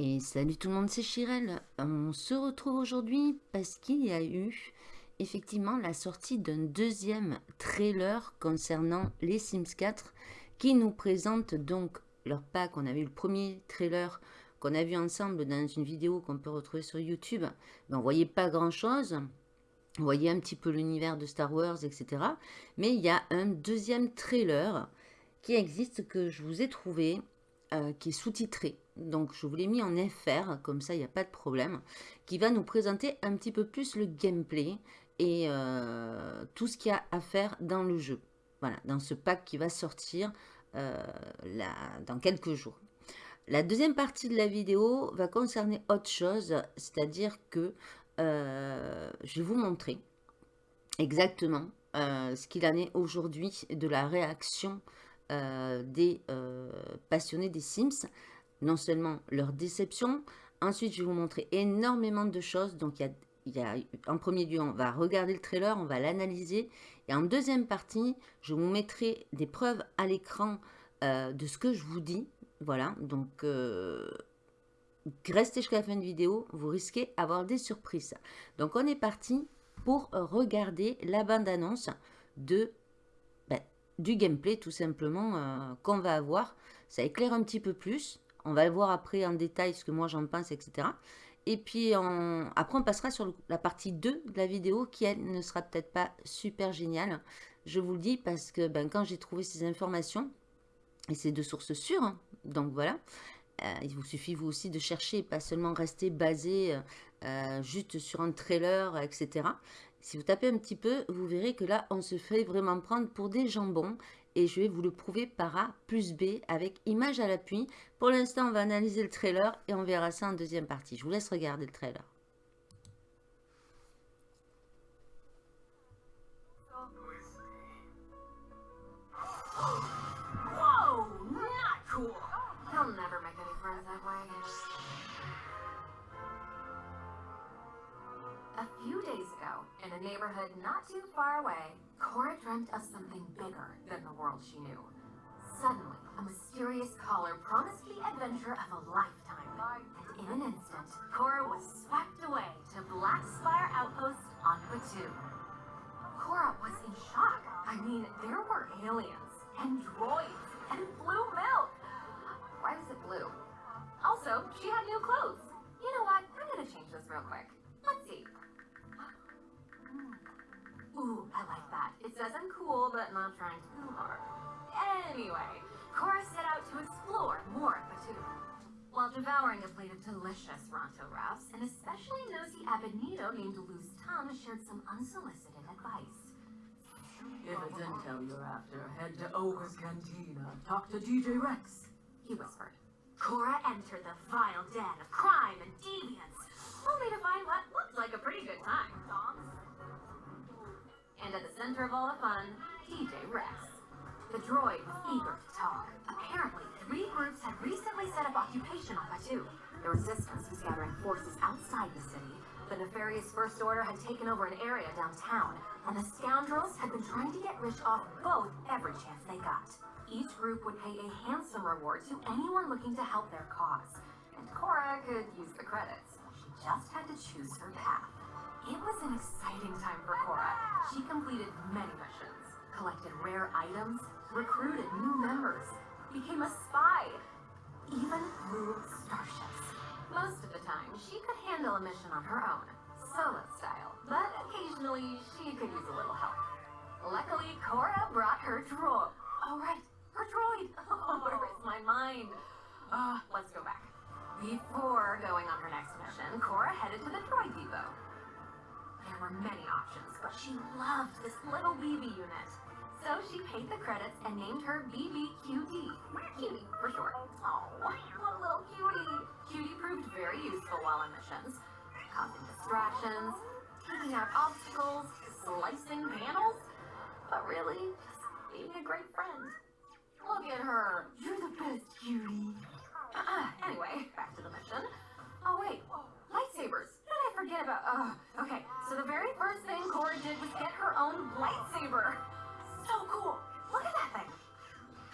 Et salut tout le monde, c'est Chirel. On se retrouve aujourd'hui parce qu'il y a eu effectivement la sortie d'un deuxième trailer concernant les Sims 4 qui nous présente donc leur pack. On avait eu le premier trailer qu'on a vu ensemble dans une vidéo qu'on peut retrouver sur YouTube. Mais on voyait pas grand chose. On voyait un petit peu l'univers de Star Wars, etc. Mais il y a un deuxième trailer qui existe que je vous ai trouvé, euh, qui est sous-titré. Donc je vous l'ai mis en FR, comme ça il n'y a pas de problème, qui va nous présenter un petit peu plus le gameplay et euh, tout ce qu'il y a à faire dans le jeu. Voilà, dans ce pack qui va sortir euh, dans quelques jours. La deuxième partie de la vidéo va concerner autre chose, c'est-à-dire que euh, je vais vous montrer exactement ce qu'il en est aujourd'hui de la réaction des passionnés des Sims non seulement leur déception, ensuite je vais vous montrer énormément de choses. Donc il y a, en premier lieu, on va regarder le trailer, on va l'analyser. Et en deuxième partie, je vous mettrai des preuves à l'écran euh, de ce que je vous dis. Voilà, donc euh, restez jusqu'à la fin de vidéo, vous risquez d'avoir des surprises. Donc on est parti pour regarder la bande-annonce de ben, du gameplay tout simplement euh, qu'on va avoir. Ça éclaire un petit peu plus. On va le voir après en détail ce que moi j'en pense, etc. Et puis après, on passera sur la partie 2 de la vidéo qui, elle, ne sera peut-être pas super géniale. Je vous le dis parce que ben, quand j'ai trouvé ces informations, et c'est de sources sûres, hein, donc voilà, euh, il vous suffit vous aussi de chercher, pas seulement rester basé euh, juste sur un trailer, etc. Si vous tapez un petit peu, vous verrez que là, on se fait vraiment prendre pour des jambons et je vais vous le prouver par A plus B avec image à l'appui. Pour l'instant, on va analyser le trailer et on verra ça en deuxième partie. Je vous laisse regarder le trailer. Neighborhood not too far away, Cora dreamt of something bigger than the world she knew. Suddenly, a mysterious caller promised the adventure of a lifetime. And in an instant, Cora was swept away to Black Spire Outpost on Batu. Cora was in shock. I mean, there were aliens and droids and blue milk. Why was it blue? Also, she had new clothes. You know what? I'm gonna change this real quick. Ooh, I like that. It says I'm cool, but not trying too hard. Anyway, Cora set out to explore more of Batu. While devouring a plate of delicious Ronto wraps, an especially nosy Abedito named Luz Tum shared some unsolicited advice. If it's intel you're after, head to Ogre's Cantina. Talk to DJ Rex. He whispered. Cora entered the vile den of crime and deviance, only to find what looked like a pretty good time. And at the center of all the fun, DJ Rex. The droid was eager to talk. Apparently, three groups had recently set up occupation on Batu. The Resistance was gathering forces outside the city. The nefarious First Order had taken over an area downtown, and the scoundrels had been trying to get rich off both every chance they got. Each group would pay a handsome reward to anyone looking to help their cause. And Cora could use the credits. She just had to choose her path. It was an exciting time for Cora. She completed many missions, collected rare items, recruited new members, became a spy, even flew starships. Most of the time, she could handle a mission on her own, solo style, but occasionally she could use a little help. Luckily, Cora brought her droid. Oh, right, her droid. Oh, where is my mind? Uh, let's go back. Before going on her next mission, Cora headed to the droid depot. There were many options, but she loved this little BB unit. So she paid the credits and named her BBQD. Cutie, for short. Oh, what a little cutie. Cutie proved very useful while on missions, causing distractions, taking out obstacles, slicing panels, but really, being a great friend. Look at her. You're the best, cutie. Uh, anyway, back to the mission. Oh, wait. Lightsabers forget about. Oh, okay. So the very first thing Cora did was get her own lightsaber. So cool. Look at that thing.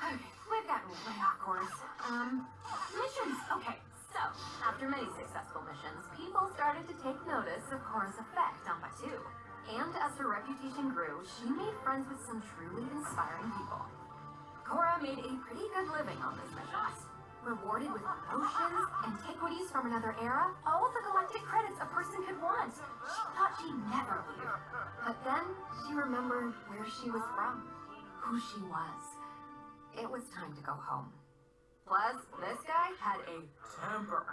Okay, we've gotten way off course. Um, missions. Okay, so after many successful missions, people started to take notice of Cora's effect on Batu. And as her reputation grew, she made friends with some truly inspiring people. Cora made a pretty good living on this mission. Rewarded with promotions, antiquities from another era, all the galactic credits a person could want. She thought she'd never leave. But then she remembered where she was from, who she was. It was time to go home. Plus, this guy had a temper.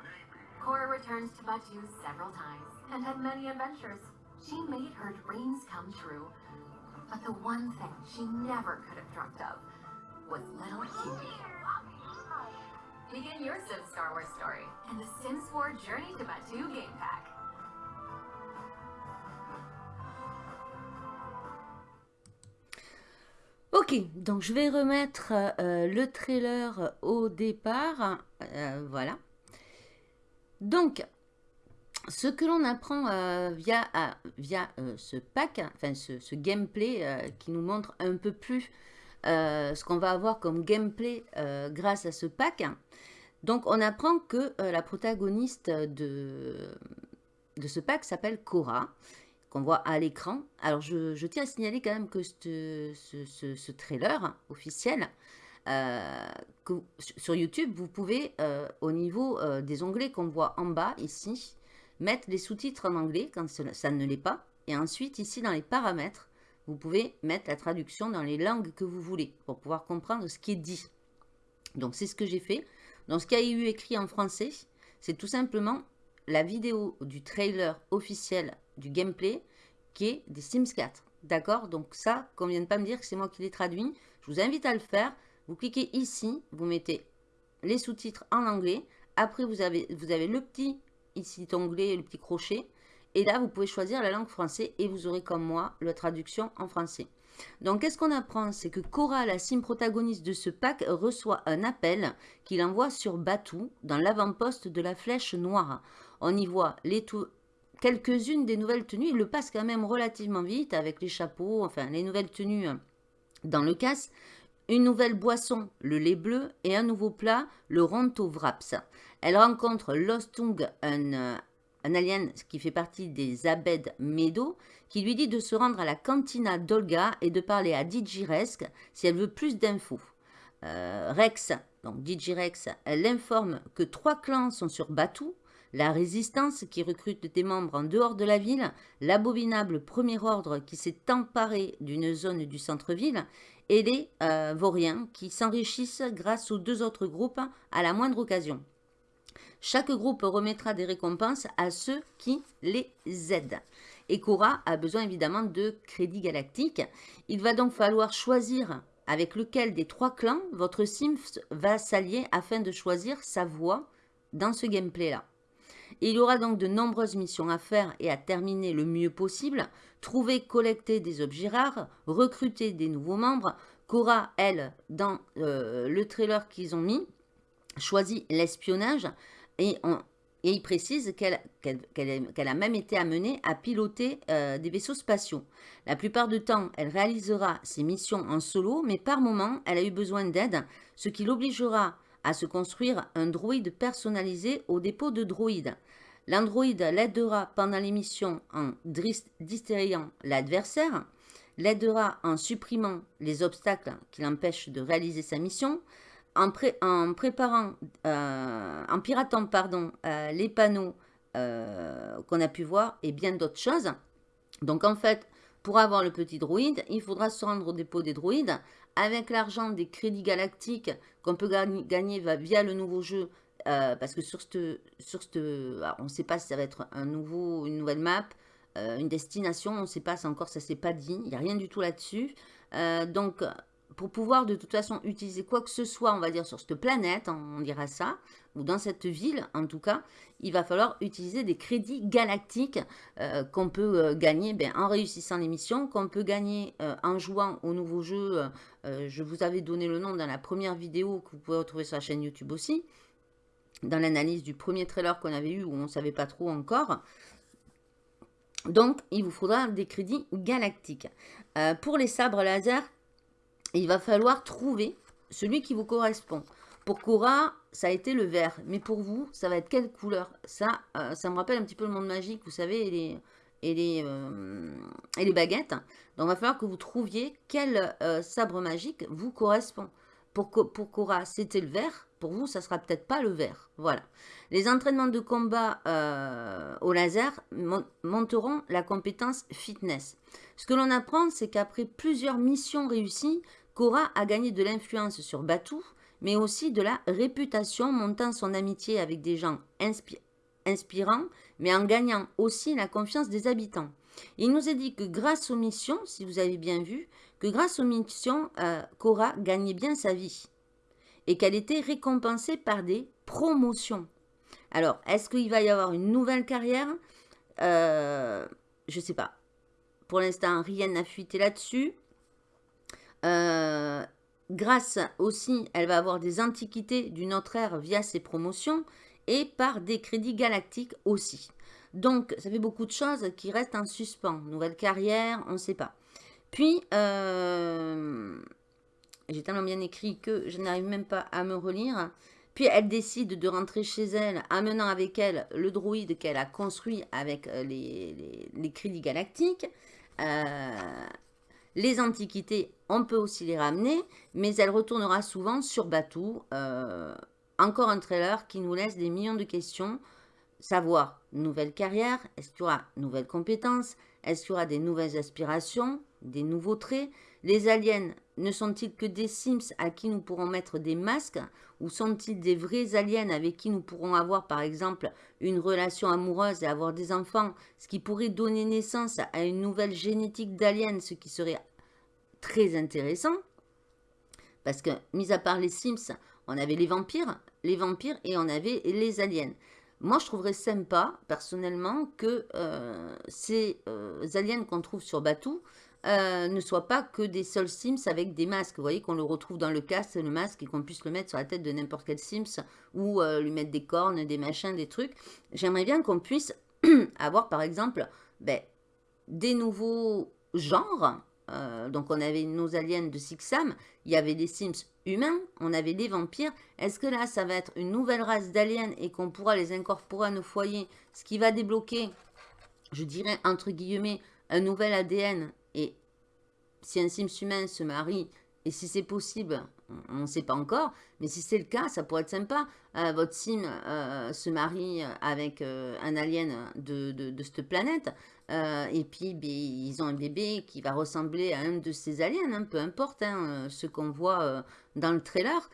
Korra returned to Batu several times and had many adventures. She made her dreams come true. But the one thing she never could have dreamt of was little Cutie. Begin your Sims Star Wars story in the Sims 4 Journey to Batu game pack. Ok, donc je vais remettre euh, le trailer au départ. Euh, voilà. Donc, ce que l'on apprend euh, via, via ce pack, enfin ce, ce gameplay qui nous montre un peu plus ce qu'on va avoir comme gameplay grâce à ce pack. Donc, on apprend que la protagoniste de, de ce pack s'appelle Cora qu'on voit à l'écran. Alors, je, tiens à signaler quand même que ce, trailer officiel, euh, sur YouTube, vous pouvez, euh, au niveau euh, des onglets qu'on voit en bas, ici, mettre les sous-titres en anglais quand ça ne l'est pas. Et ensuite, ici, dans les paramètres, vous pouvez mettre la traduction dans les langues que vous voulez pour pouvoir comprendre ce qui est dit. Donc, c'est ce que j'ai fait. Donc, ce qu'il y a eu écrit en français, c'est tout simplement la vidéo du trailer officiel du gameplay qui est des Sims 4. D'accord? Donc ça, qu'on vient de pas me dire que c'est moi qui l'ai traduit, je vous invite à le faire. Vous cliquez ici, vous mettez les sous-titres en anglais. Après, vous avez, vous avez le petit ici onglet, le petit crochet. Et là, vous pouvez choisir la langue française et vous aurez comme moi la traduction en français. Donc, qu'est-ce qu'on apprend? C'est que Cora, la sim protagoniste de ce pack, reçoit un appel qu'il envoie sur Batou, dans l'avant-poste de la Flèche Noire. On y voit les, quelques-unes des nouvelles tenues. Il le passe quand même relativement vite avec les chapeaux, enfin les nouvelles tenues dans le casse. Une nouvelle boisson, le lait bleu, et un nouveau plat, le ronto wraps. Elle rencontre Lostung, un, un alien qui fait partie des Abed Medo, qui lui dit de se rendre à la cantina d'Olga et de parler à Digiresk si elle veut plus d'infos. Euh, Rex, donc Digirex, elle informe que trois clans sont sur Batou, la résistance qui recrute des membres en dehors de la ville, l'abominable premier ordre qui s'est emparé d'une zone du centre-ville et les euh, vauriens qui s'enrichissent grâce aux deux autres groupes à la moindre occasion. Chaque groupe remettra des récompenses à ceux qui les aident. Et Cora a besoin évidemment de crédits galactiques. Il va donc falloir choisir avec lequel des trois clans votre Sims va s'allier afin de choisir sa voie dans ce gameplay-là. Il y aura donc de nombreuses missions à faire et à terminer le mieux possible. Trouver, collecter des objets rares, recruter des nouveaux membres. Cora, elle, dans euh, le trailer qu'ils ont mis, choisit l'espionnage et, il précise qu'elle a même été amenée à piloter euh, des vaisseaux spatiaux. La plupart du temps, elle réalisera ses missions en solo, mais par moment, elle a eu besoin d'aide, ce qui l'obligera à se construire un droïde personnalisé au dépôt de droïdes. L'androïde l'aidera pendant l'émission en distrayant l'adversaire, l'aidera en supprimant les obstacles qui l'empêchent de réaliser sa mission, en, préparant, euh, en piratant pardon, euh, les panneaux euh, qu'on a pu voir et bien d'autres choses. Donc en fait, pour avoir le petit droïde, il faudra se rendre au dépôt des droïdes. Avec l'argent des crédits galactiques qu'on peut gagner via le nouveau jeu, parce que sur cette, sur on ne sait pas si ça va être un nouveau, une nouvelle map, une destination, on ne sait pas, encore ça s'est pas dit, il n'y a rien du tout là-dessus. Donc, pour pouvoir de toute façon utiliser quoi que ce soit, on va dire sur cette planète, on dira ça, ou dans cette ville en tout cas, il va falloir utiliser des crédits galactiques qu'on peut gagner ben, en réussissant les missions, qu'on peut gagner en jouant au nouveau jeu. je vous avais donné le nom dans la première vidéo que vous pouvez retrouver sur la chaîne YouTube aussi dans l'analyse du premier trailer qu'on avait eu où on ne savait pas trop encore. Donc, il vous faudra des crédits galactiques. Euh, pour les sabres laser, il va falloir trouver celui qui vous correspond. Pour Cora, ça a été le vert. Mais pour vous, ça va être quelle couleur? Ça, euh, ça me rappelle un petit peu le monde magique, vous savez, et les, euh, baguettes. Donc, il va falloir que vous trouviez quel euh, sabre magique vous correspond. Pour, pour Cora, c'était le vert. Pour vous, ça sera peut-être pas le vert. Voilà. Les entraînements de combat au laser monteront la compétence fitness. Ce que l'on apprend, c'est qu'après plusieurs missions réussies, Cora a gagné de l'influence sur Batou, mais aussi de la réputation, montant son amitié avec des gens inspirants, mais en gagnant aussi la confiance des habitants. Il nous est dit que grâce aux missions, si vous avez bien vu, que grâce aux missions, euh, Cora gagnait bien sa vie et qu'elle était récompensée par des promotions. Alors, est-ce qu'il va y avoir une nouvelle carrière? Euh, Je ne sais pas. Pour l'instant, rien n'a fuité là-dessus. Euh, grâce aussi, elle va avoir des antiquités d'une autre ère via ses promotions et par des crédits galactiques aussi. Donc, ça fait beaucoup de choses qui restent en suspens. Nouvelle carrière, on ne sait pas. Puis, euh, j'ai tellement bien écrit que je n'arrive même pas à me relire. Puis, elle décide de rentrer chez elle, amenant avec elle le droïde qu'elle a construit avec euh, les, crédits galactiques. Les antiquités, on peut aussi les ramener, mais elle retournera souvent sur Batou. Euh, encore un trailer qui nous laisse des millions de questions. Savoir, nouvelle carrière, est-ce qu'il y aura nouvelles compétences Est-ce qu'il y aura des nouvelles aspirations Des nouveaux traits? Les aliens ne sont-ils que des Sims à qui nous pourrons mettre des masques Ou sont-ils des vrais aliens avec qui nous pourrons avoir par exemple une relation amoureuse et avoir des enfants Ce qui pourrait donner naissance à une nouvelle génétique d'aliens, ce qui serait très intéressant? Parce que, mis à part les Sims, on avait les vampires, les vampires et on avait les aliens. Moi, je trouverais sympa, personnellement, que euh, ces euh, aliens qu'on trouve sur Batou euh, ne soient pas que des seuls Sims avec des masques. Vous voyez, qu'on le retrouve dans le casque, le masque, et qu'on puisse le mettre sur la tête de n'importe quel Sims, ou lui mettre des cornes, des machins, des trucs. J'aimerais bien qu'on puisse avoir, par exemple, ben, des nouveaux genres, euh, donc on avait nos aliens de Sixam, il y avait des Sims humains, on avait des vampires. Est-ce que là, ça va être une nouvelle race d'aliens et qu'on pourra les incorporer à nos foyers Ce qui va débloquer, je dirais, entre guillemets, un nouvel ADN. Et si un Sims humain se marie, et si c'est possible, on ne sait pas encore, mais si c'est le cas, ça pourrait être sympa. Euh, votre sim euh, se marie avec un alien de, de, cette planète. Euh, et puis, ben, ils ont un bébé qui va ressembler à un de ces aliens, hein, peu importe, hein, euh, ce qu'on voit euh, dans le trailer,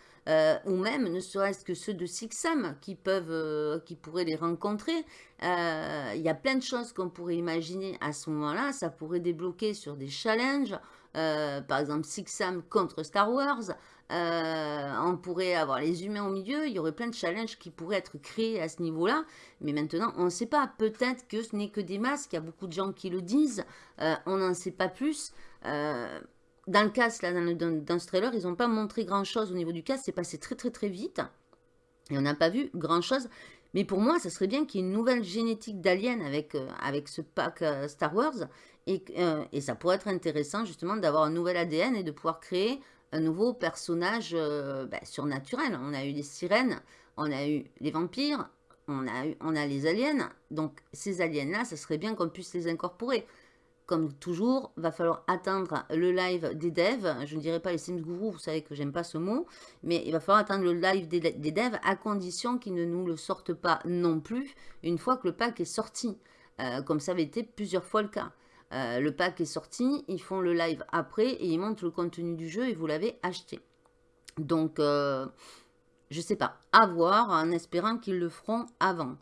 ou même ne serait-ce que ceux de Sixam qui peuvent, qui pourraient les rencontrer. Il y a plein de choses qu'on pourrait imaginer à ce moment-là. Ça pourrait débloquer sur des challenges, par exemple Sixam contre Star Wars. Euh, on pourrait avoir les humains au milieu, il y aurait plein de challenges qui pourraient être créés à ce niveau-là. Mais maintenant, on ne sait pas. Peut-être que ce n'est que des masques, il y a beaucoup de gens qui le disent. Euh, on n'en sait pas plus. Euh, dans le casque, là, dans, ce trailer, ils n'ont pas montré grand-chose au niveau du casque. C'est passé très très très vite. Et on n'a pas vu grand-chose. Mais pour moi, ça serait bien qu'il y ait une nouvelle génétique d'aliens avec, avec ce pack Star Wars. Et, et, ça pourrait être intéressant justement d'avoir un nouvel ADN et de pouvoir créer un nouveau personnage euh, bah, surnaturel. On a eu les sirènes, on a eu les vampires, on a, eu, on a les aliens. Donc ces aliens-là, ça serait bien qu'on puisse les incorporer. Comme toujours, va falloir attendre le live des devs. Je ne dirais pas les Sims Guru, vous savez que j'aime pas ce mot. Mais il va falloir attendre le live des, devs à condition qu'ils ne nous le sortent pas non plus une fois que le pack est sorti. Euh, comme ça avait été plusieurs fois le cas. Euh, le pack est sorti, ils font le live après et ils montrent le contenu du jeu et vous l'avez acheté. Donc, euh, je sais pas, à voir en espérant qu'ils le feront avant.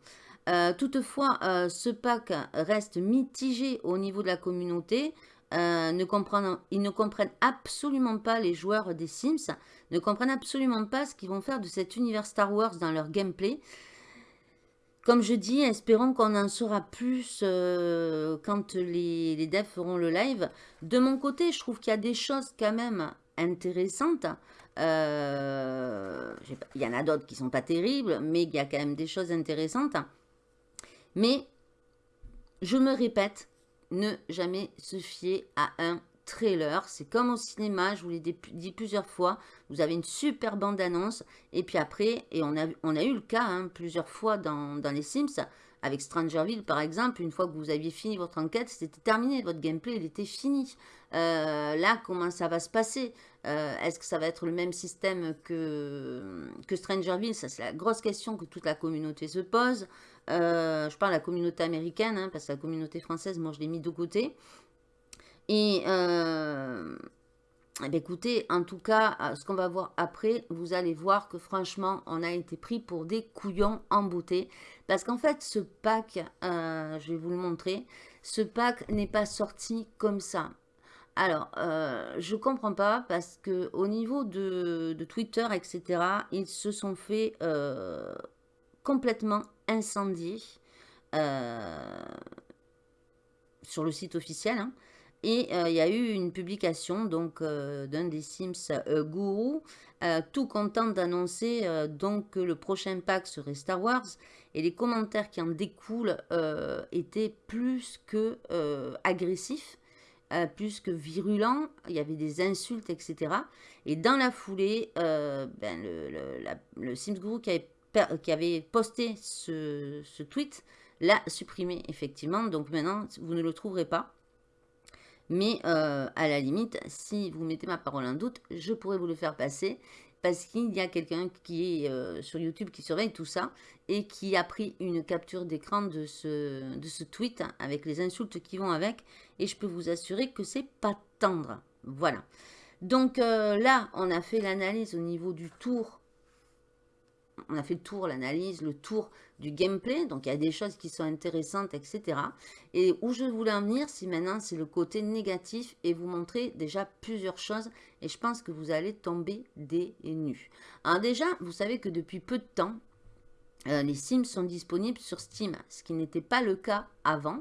Euh, toutefois, ce pack reste mitigé au niveau de la communauté. ils ne comprennent absolument pas les joueurs des Sims, ne comprennent absolument pas ce qu'ils vont faire de cet univers Star Wars dans leur gameplay. Comme je dis, espérons qu'on en saura plus euh, quand les, les, devs feront le live. De mon côté, je trouve qu'il y a des choses quand même intéressantes. Euh, il y en a d'autres qui sont pas terribles, mais il y a quand même des choses intéressantes. Mais, je me répète, ne jamais se fier à un trailer. C'est comme au cinéma, je vous l'ai dit plusieurs fois. Vous avez une super bande-annonce. Et puis après, et on a, eu le cas hein, plusieurs fois dans, dans les Sims, avec Strangerville, par exemple, une fois que vous aviez fini votre enquête, c'était terminé. Votre gameplay, il était fini. Euh, là, comment ça va se passer? Euh, Est-ce que ça va être le même système que, que Strangerville Ça, c'est la grosse question que toute la communauté se pose. Euh, je parle de la communauté américaine, hein, parce que la communauté française, moi, je l'ai mis de côté. Et eh écoutez, en tout cas, euh, ce qu'on va voir après, vous allez voir que franchement, on a été pris pour des couillons en beauté. Parce qu'en fait, ce pack, euh, je vais vous le montrer, ce pack n'est pas sorti comme ça. Alors, euh, je comprends pas parce que au niveau de, Twitter, etc., ils se sont fait complètement incendier sur le site officiel. Hein. Et euh, il y a eu une publication donc euh, d'un des Sims euh, Guru, tout content d'annoncer donc que le prochain pack serait Star Wars. Et les commentaires qui en découlent étaient plus que agressifs, plus que virulents. Il y avait des insultes, etc. Et dans la foulée, ben, le, Sims Guru qui avait, posté ce tweet l'a supprimé effectivement. Donc maintenant, vous ne le trouverez pas. Mais euh, à la limite, si vous mettez ma parole en doute, je pourrais vous le faire passer parce qu'il y a quelqu'un qui est euh, sur YouTube qui surveille tout ça et qui a pris une capture d'écran de ce, tweet avec les insultes qui vont avec et je peux vous assurer que c'est pas tendre. Voilà. Donc euh, là, on a fait l'analyse au niveau du tour on a fait le tour, l'analyse, le tour du gameplay. Donc, il y a des choses qui sont intéressantes, etc. Et où je voulais en venir, si maintenant, c'est le côté négatif et vous montrer déjà plusieurs choses. Et je pense que vous allez tomber des nues. Alors déjà, vous savez que depuis peu de temps, euh, les Sims sont disponibles sur Steam, ce qui n'était pas le cas avant.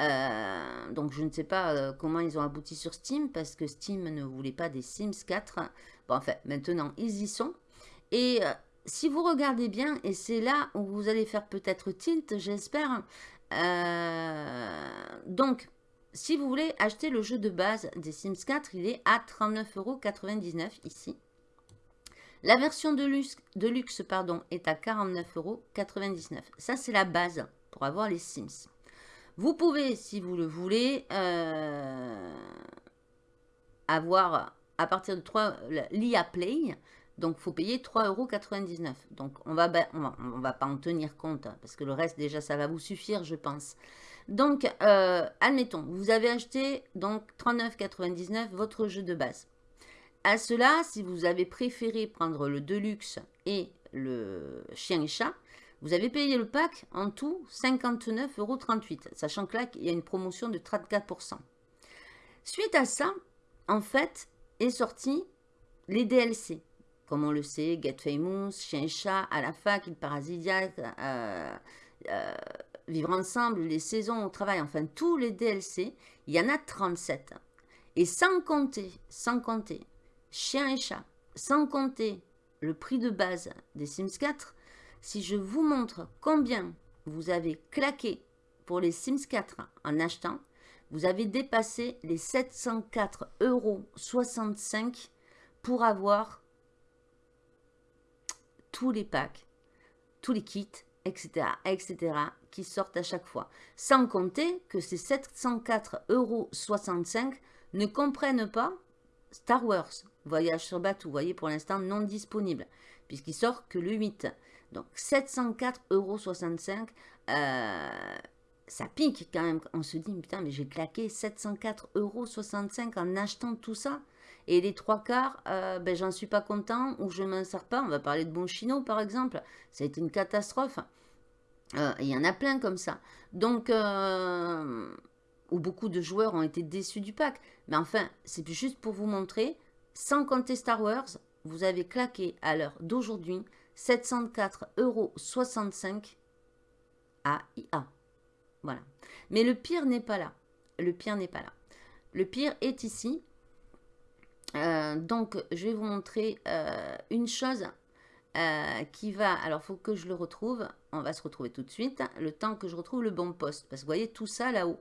Euh, donc je ne sais pas euh, comment ils ont abouti sur Steam parce que Steam ne voulait pas des Sims 4. Bon, enfin, maintenant ils y sont. Et si vous regardez bien, et c'est là où vous allez faire peut-être tilt, j'espère. Euh, donc, si vous voulez acheter le jeu de base des Sims 4, il est à 39,99€ ici. La version de luxe, de luxe pardon, est à 49,99€. Ça, c'est la base pour avoir les Sims. Vous pouvez, si vous le voulez, euh, avoir à partir de 3 l'IA Play. Donc, il faut payer 3,99€. Donc, on va, on va, pas en tenir compte, hein, parce que le reste, déjà, ça va vous suffire, je pense. Donc, euh, admettons, vous avez acheté donc 39,99€ votre jeu de base. À cela, si vous avez préféré prendre le Deluxe et le chien et chat, vous avez payé le pack en tout 59,38€, sachant que là, il y a une promotion de 34%. Suite à ça, en fait, est sorti les DLC comme on le sait, Get Famous, Chien Chat, à la fac, Il Parasitiaque, euh, euh, Vivre Ensemble, Les Saisons au Travail, enfin tous les DLC, il y en a 37. Et sans compter, sans compter, Chien et Chat, sans compter le prix de base des Sims 4, si je vous montre combien vous avez claqué pour les Sims 4 en achetant, vous avez dépassé les 704,65 euros pour avoir tous les packs, tous les kits, etc., etc., qui sortent à chaque fois. Sans compter que ces 704,65 euros ne comprennent pas Star Wars, Voyage sur bateau, vous voyez, pour l'instant non disponible, puisqu'il sort que le 8. Donc 704,65 euros, euh, ça pique quand même. On se dit, putain, mais j'ai claqué 704,65 euros en achetant tout ça. Et les trois quarts, euh, ben, j'en suis pas content ou je m'en sers pas. On va parler de Bonchino par exemple. Ça a été une catastrophe. Euh, il y en a plein comme ça. Donc, euh, où beaucoup de joueurs ont été déçus du pack. Mais enfin, c'est juste pour vous montrer, sans compter Star Wars, vous avez claqué à l'heure d'aujourd'hui 704,65 euros à IA. Voilà. Mais le pire n'est pas là. Le pire n'est pas là. Le pire est ici. Euh, donc, je vais vous montrer euh, une chose euh, qui va... Alors, il faut que je le retrouve. On va se retrouver tout de suite. Le temps que je retrouve le bon poste. Parce que vous voyez tout ça là-haut.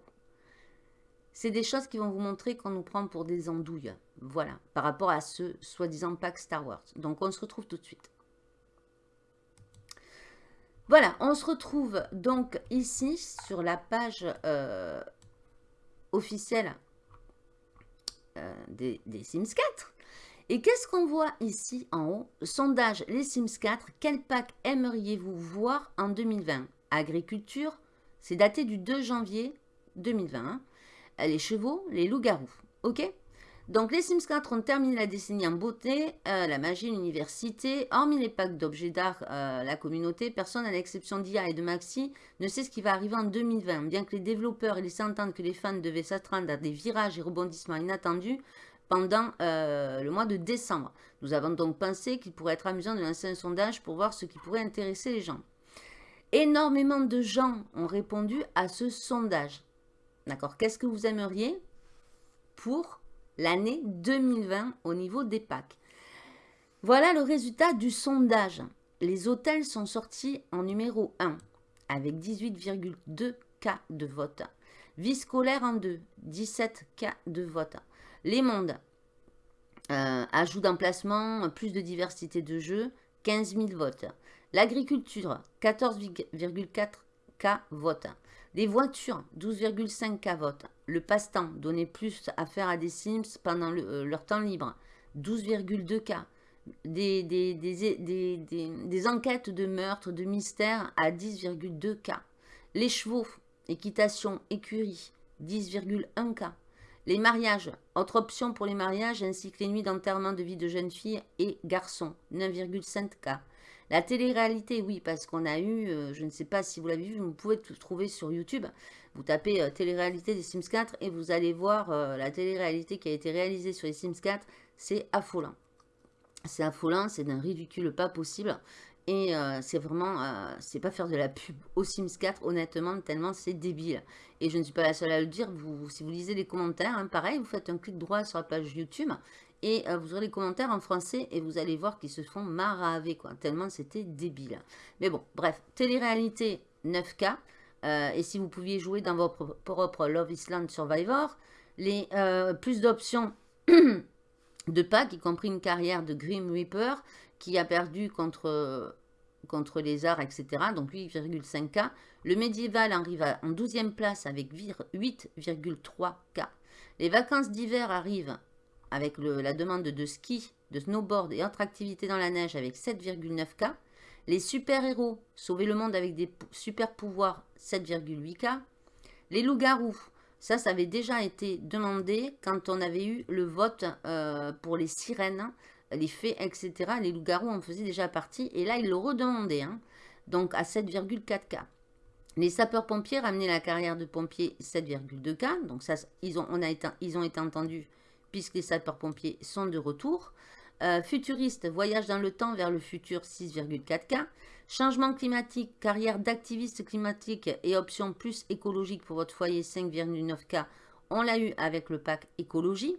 c'est des choses qui vont vous montrer qu'on nous prend pour des andouilles. Voilà, par rapport à ce soi-disant pack Star Wars. Donc on se retrouve tout de suite. Voilà, on se retrouve donc ici sur la page officielle euh, des, des, Sims 4. Et qu'est-ce qu'on voit ici en haut? Sondage les Sims 4, quel pack aimeriez-vous voir en 2020 Agriculture, c'est daté du 2 janvier 2020 les chevaux, les loups-garous. Ok? Donc les Sims 4 ont terminé la décennie en beauté, euh, la magie, l'université, hormis les packs d'objets d'art, euh, la communauté, personne à l'exception d'IA et de Maxi ne sait ce qui va arriver en 2020. Bien que les développeurs laissent entendre que les fans devaient s'attendre à des virages et rebondissements inattendus pendant euh, le mois de décembre. Nous avons donc pensé qu'il pourrait être amusant de lancer un sondage pour voir ce qui pourrait intéresser les gens. Énormément de gens ont répondu à ce sondage. D'accord Qu'est-ce que vous aimeriez pour l'année 2020 au niveau des packs Voilà le résultat du sondage. Les hôtels sont sortis en numéro 1 avec 18,2 cas de vote. Vie scolaire en 2, 17 cas de vote. Les mondes, euh, ajout d'emplacement, plus de diversité de jeux, 15 000 votes. L'agriculture, 14,4 cas vote. Les voitures, 12,5 k votes. Le passe-temps, donner plus à faire à des Sims pendant euh, leur temps libre, 12,2 k. Des, des, des, enquêtes de meurtre, de mystère à 10,2 k. Les chevaux, équitation, écurie, 10,1 k. Les mariages, autre option pour les mariages ainsi que les nuits d'enterrement de vie de jeunes filles et garçons, 9,5 k. La télé-réalité, oui, parce qu'on a eu, euh, je ne sais pas si vous l'avez vu, vous pouvez tout trouver sur YouTube. Vous tapez euh, télé-réalité des Sims 4 et vous allez voir euh, la télé-réalité qui a été réalisée sur les Sims 4. C'est affolant. C'est affolant, c'est d'un ridicule pas possible. Et c'est vraiment, c'est pas faire de la pub aux Sims 4, honnêtement, tellement c'est débile. Et je ne suis pas la seule à le dire, si vous lisez les commentaires, hein, pareil, vous faites un clic droit sur la page YouTube et euh, vous aurez les commentaires en français et vous allez voir qu'ils se font maraver, quoi. Tellement c'était débile. Mais bon, bref, télé-réalité 9K. Euh, et si vous pouviez jouer dans votre propre Love Island Survivor, les euh, plus d'options de packs, y compris une carrière de Grim Reaper qui a perdu contre, contre les arts, etc. Donc 8,5K. Le médiéval arrive en 12e place avec 8,3K. Les vacances d'hiver arrivent avec la demande de ski, de snowboard et autres activités dans la neige avec 7,9K. Les super-héros, sauver le monde avec des super pouvoirs, 7,8K. Les loups-garous, ça, ça avait déjà été demandé quand on avait eu le vote euh, pour les sirènes, les fées, etc. Les loups-garous en faisaient déjà partie. Et là, ils le redemandaient, hein. donc à 7,4K. Les sapeurs-pompiers ramenaient la carrière de pompier 7,2K. Donc ça, ils ils ont été entendus puisque les sapeurs-pompiers sont de retour. Euh, futuriste, voyage dans le temps vers le futur 6,4K. Changement climatique, carrière d'activiste climatique et option plus écologique pour votre foyer 5,9K. On l'a eu avec le pack écologie.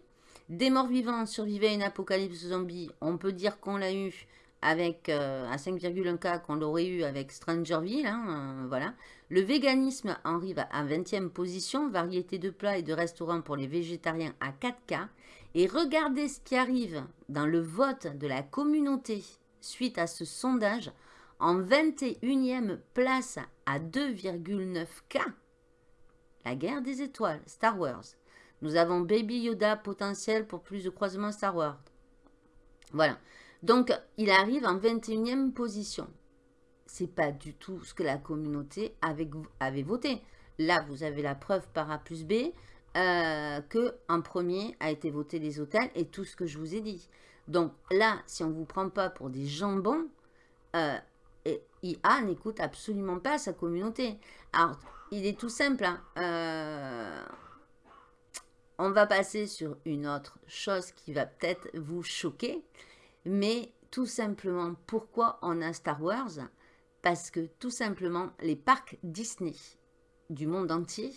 Des morts vivants, survivait à une apocalypse zombie. On peut dire qu'on l'a eu avec euh, à 5,1K qu'on l'aurait eu avec Strangerville. Hein, euh, voilà. Le véganisme arrive à 20e position, variété de plats et de restaurants pour les végétariens à 4K. Et regardez ce qui arrive dans le vote de la communauté suite à ce sondage. En 21e place à 2,9K. La guerre des étoiles, Star Wars. Nous avons Baby Yoda potentiel pour plus de croisements Star Wars. Voilà. Donc, il arrive en 21e position. C'est pas du tout ce que la communauté avait, voté. Là, vous avez la preuve par A plus B euh, que en premier a été voté les hôtels et tout ce que je vous ai dit. Donc là, si on ne vous prend pas pour des jambons, euh, IA n'écoute absolument pas sa communauté. Alors, il est tout simple. Hein. Euh, on va passer sur une autre chose qui va peut-être vous choquer. Mais tout simplement, pourquoi on a Star Wars? Parce que tout simplement, les parcs Disney du monde entier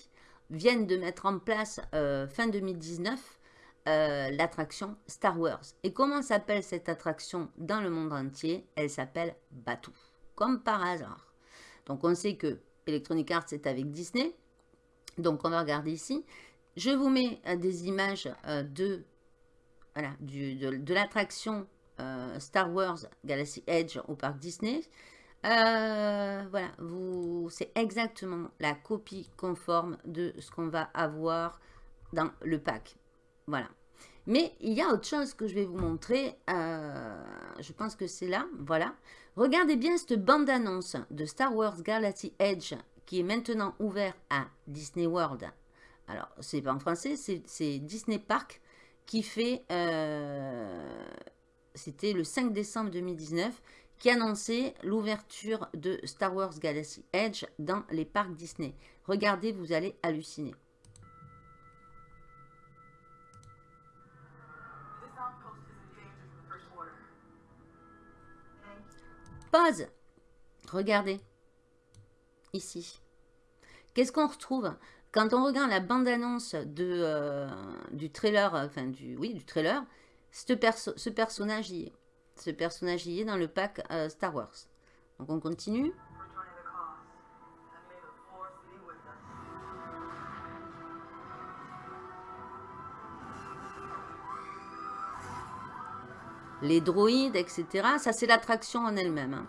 viennent de mettre en place euh, fin 2019 euh, l'attraction Star Wars. Et comment s'appelle cette attraction dans le monde entier? Elle s'appelle Batuu, comme par hasard. Donc on sait que Electronic Arts est avec Disney. Donc on va regarder ici. je vous mets euh, des images de, l'attraction Star Wars Galaxy Edge au parc Disney. Voilà, c'est exactement la copie conforme de ce qu'on va avoir dans le pack. Voilà. Mais il y a autre chose que je vais vous montrer. je pense que c'est là. Voilà. Regardez bien cette bande-annonce de Star Wars Galaxy Edge qui est maintenant ouvert à Disney World. Alors, c'est pas en français, c'est Disney Park qui fait, euh, c'était le 5 décembre 2019, qui annonçait l'ouverture de Star Wars Galaxy Edge dans les parcs Disney. Regardez, vous allez halluciner. Pause. Regardez ici. Qu'est-ce qu'on retrouve? Quand on regarde la bande-annonce euh, du trailer, enfin du, oui, du trailer, ce, ce personnage y est. Ce personnage y est dans le pack euh, Star Wars. Donc on continue. Les droïdes, etc. Ça, c'est l'attraction en elle-même. Hein.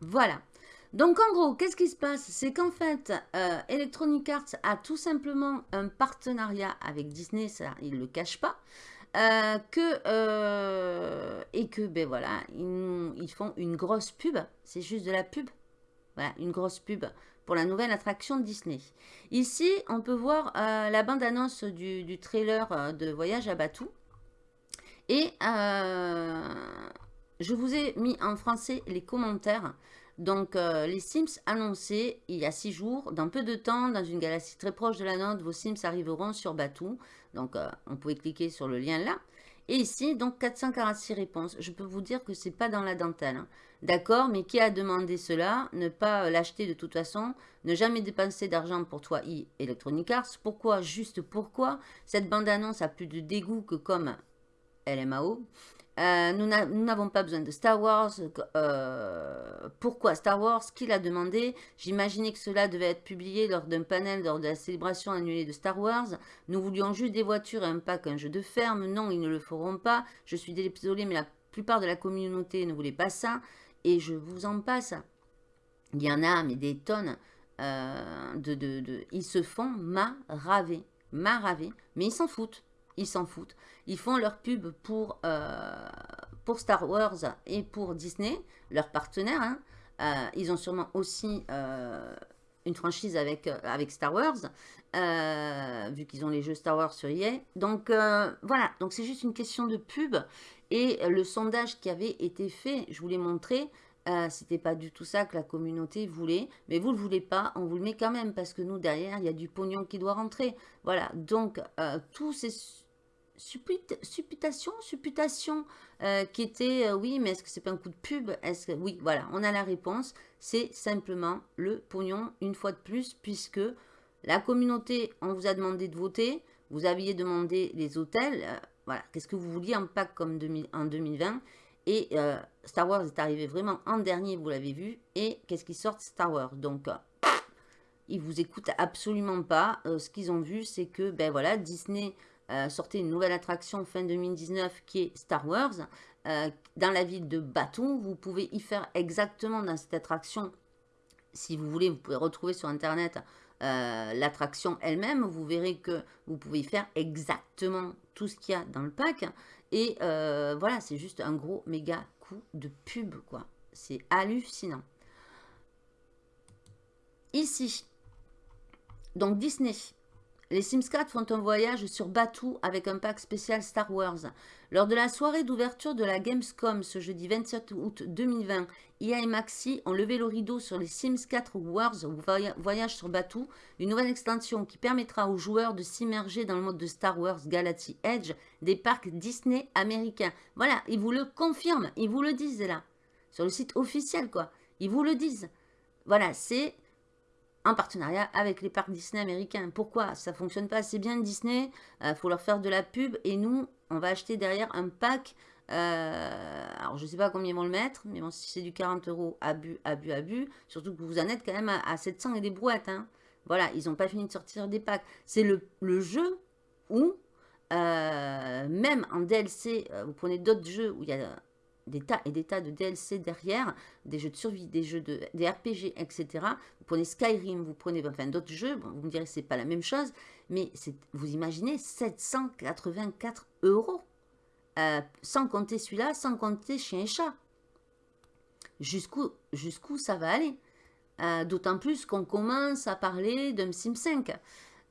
Voilà. Donc en gros, qu'est-ce qui se passe? C'est qu'en fait, euh, Electronic Arts a tout simplement un partenariat avec Disney, ça ils ne le cachent pas, euh, euh, et que ben voilà, ils, font une grosse pub, c'est juste de la pub, voilà, une grosse pub pour la nouvelle attraction de Disney. Ici, on peut voir la bande-annonce du, du, trailer de Voyage à Batou, et je vous ai mis en français les commentaires. Donc, euh, les Sims annoncés il y a six jours, dans peu de temps, dans une galaxie très proche de la nôtre, vos Sims arriveront sur Batou. Donc, euh, on pouvait cliquer sur le lien là. Et ici, donc 446 réponses. Je peux vous dire que c'est pas dans la dentelle. Hein. D'accord, mais qui a demandé cela? Ne pas euh, l'acheter de toute façon. Ne jamais dépenser d'argent pour toi, e Electronic Arts. Pourquoi? Juste pourquoi? Cette bande-annonce a plus de dégoût que comme LMAO. Euh, nous n'avons pas besoin de Star Wars. Euh, pourquoi Star Wars Qui l'a demandé? J'imaginais que cela devait être publié lors d'un panel lors de la célébration annulée de Star Wars. Nous voulions juste des voitures et un pack, un jeu de ferme. Non, ils ne le feront pas. Je suis désolé, mais la plupart de la communauté ne voulait pas ça. Et je vous en passe. Il y en a, mais des tonnes. Euh, de, de, ils se font maraver. Maraver. Mais ils s'en foutent ils s'en foutent. Ils font leur pub pour, euh, pour Star Wars et pour Disney, leurs partenaires. Hein. Euh, ils ont sûrement aussi euh, une franchise avec, avec Star Wars, vu qu'ils ont les jeux Star Wars sur EA. Donc voilà, donc c'est juste une question de pub. Et le sondage qui avait été fait, je vous l'ai montré, c'était pas du tout ça que la communauté voulait, mais vous le voulez pas, on vous le met quand même parce que nous derrière il y a du pognon qui doit rentrer. Voilà, donc tous ces supputation, supputation euh, qui était, euh, oui, mais est-ce que c'est pas un coup de pub? Est-ce que, oui, voilà, on a la réponse. C'est simplement le pognon, une fois de plus, puisque la communauté, on vous a demandé de voter, vous aviez demandé les hôtels, euh, voilà, qu'est-ce que vous vouliez en pack comme en 2020 et Star Wars est arrivé vraiment en dernier, vous l'avez vu, et qu'est-ce qui sort Star Wars? Donc, ils vous écoutent absolument pas. ce qu'ils ont vu, c'est que, ben voilà, Disney euh, sortait une nouvelle attraction fin 2019 qui est Star Wars. Euh, dans la ville de Batou, vous pouvez y faire exactement dans cette attraction, si vous voulez, vous pouvez retrouver sur Internet euh, l'attraction elle-même. Vous verrez que vous pouvez y faire exactement tout ce qu'il y a dans le pack. Et voilà, c'est juste un gros méga coup de pub, quoi. C'est hallucinant. Ici, donc Disney, les Sims 4 font un voyage sur Batuu avec un pack spécial Star Wars. Lors de la soirée d'ouverture de la Gamescom ce jeudi 27 août 2020, IA et Maxi ont levé le rideau sur les Sims 4 Wars Voyage sur Batuu, une nouvelle extension qui permettra aux joueurs de s'immerger dans le mode de Star Wars Galaxy Edge des parcs Disney américains. Voilà, ils vous le confirment, ils vous le disent là, sur le site officiel quoi, ils vous le disent. Voilà, c'est en partenariat avec les parcs Disney américains. Pourquoi? Ça fonctionne pas assez bien Disney, euh, faut leur faire de la pub et nous, on va acheter derrière un pack Euh, alors, je ne sais pas combien ils vont le mettre, mais bon, si c'est du 40 euros, abus, abus, abus. Surtout que vous en êtes quand même à, 700 et des brouettes. Hein. Voilà, ils n'ont pas fini de sortir des packs. C'est le, jeu où, euh, même en DLC, vous prenez d'autres jeux où il y a des tas et des tas de DLC derrière, des jeux de survie, des jeux de RPG, etc. Vous prenez Skyrim, vous prenez enfin d'autres jeux, vous me direz c'est pas la même chose, mais vous imaginez 784 euros, euh, sans compter celui-là, sans compter chien et chat. Jusqu'où jusqu'où ça va aller? Euh, D'autant plus qu'on commence à parler d'un Sim 5.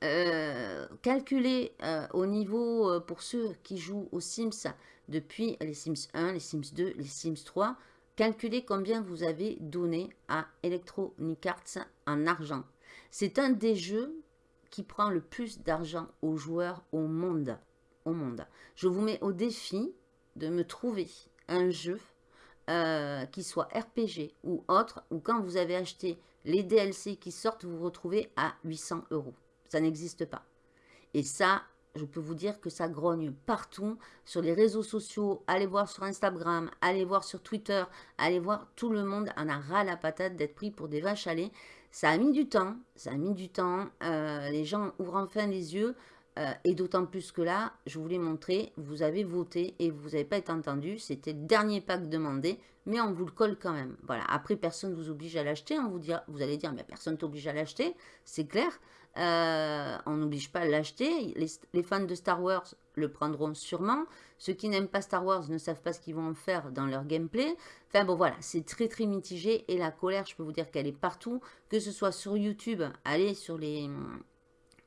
Euh, calculer au niveau, pour ceux qui jouent aux Sims, depuis les Sims 1, les Sims 2, les Sims 3. Calculez combien vous avez donné à Electronic Arts en argent. C'est un des jeux qui prend le plus d'argent aux joueurs au monde. Au monde. Je vous mets au défi de me trouver un jeu euh, qui soit RPG ou autre, ou quand vous avez acheté les DLC qui sortent, vous vous retrouvez à 800 euros. Ça n'existe pas. Et ça, je peux vous dire que ça grogne partout sur les réseaux sociaux. Allez voir sur Instagram, allez voir sur Twitter, allez voir, tout le monde en a ras la patate d'être pris pour des vaches à lait. Ça a mis du temps, ça a mis du temps. Euh, les gens ouvrent enfin les yeux. Euh, et d'autant plus que là, je vous l'ai montré, vous avez voté et vous n'avez pas été entendu. C'était le dernier pack demandé, mais on vous le colle quand même. Voilà. Après, personne ne vous oblige à l'acheter. Vous, vous allez dire, mais personne t'oblige à l'acheter. C'est clair. Euh, on n'oblige pas à l'acheter. Les, fans de Star Wars le prendront sûrement. Ceux qui n'aiment pas Star Wars ne savent pas ce qu'ils vont en faire dans leur gameplay. Enfin bon voilà, c'est très très mitigé et la colère, je peux vous dire qu'elle est partout. Que ce soit sur YouTube, allez sur les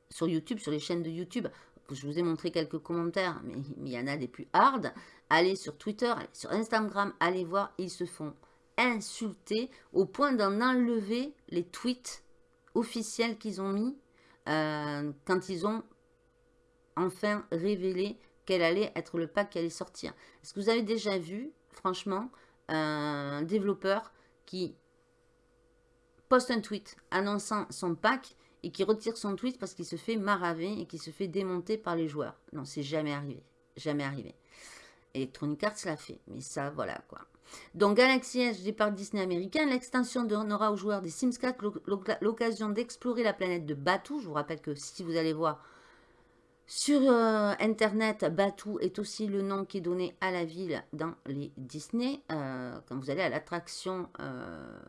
sur YouTube, sur les chaînes de YouTube. Je vous ai montré quelques commentaires, mais il y en a des plus hard. Allez sur Twitter, allez sur Instagram, allez voir, ils se font insulter au point d'en enlever les tweets officiels qu'ils ont mis euh, quand ils ont enfin révélé quel allait être le pack qui allait sortir. Est-ce que vous avez déjà vu, franchement, un développeur qui poste un tweet annonçant son pack et qui retire son tweet parce qu'il se fait maraver et qui se fait démonter par les joueurs? Non, c'est jamais arrivé. Jamais arrivé. Electronic Arts l'a fait. Mais ça, voilà quoi. Donc Galaxy Edge départ Disney américain, l'extension donnera aux joueurs des Sims 4 l'occasion d'explorer la planète de Batuu. Je vous rappelle que si vous allez voir sur euh, internet, Batuu est aussi le nom qui est donné à la ville dans les Disney. Euh, quand vous allez à l'attraction euh,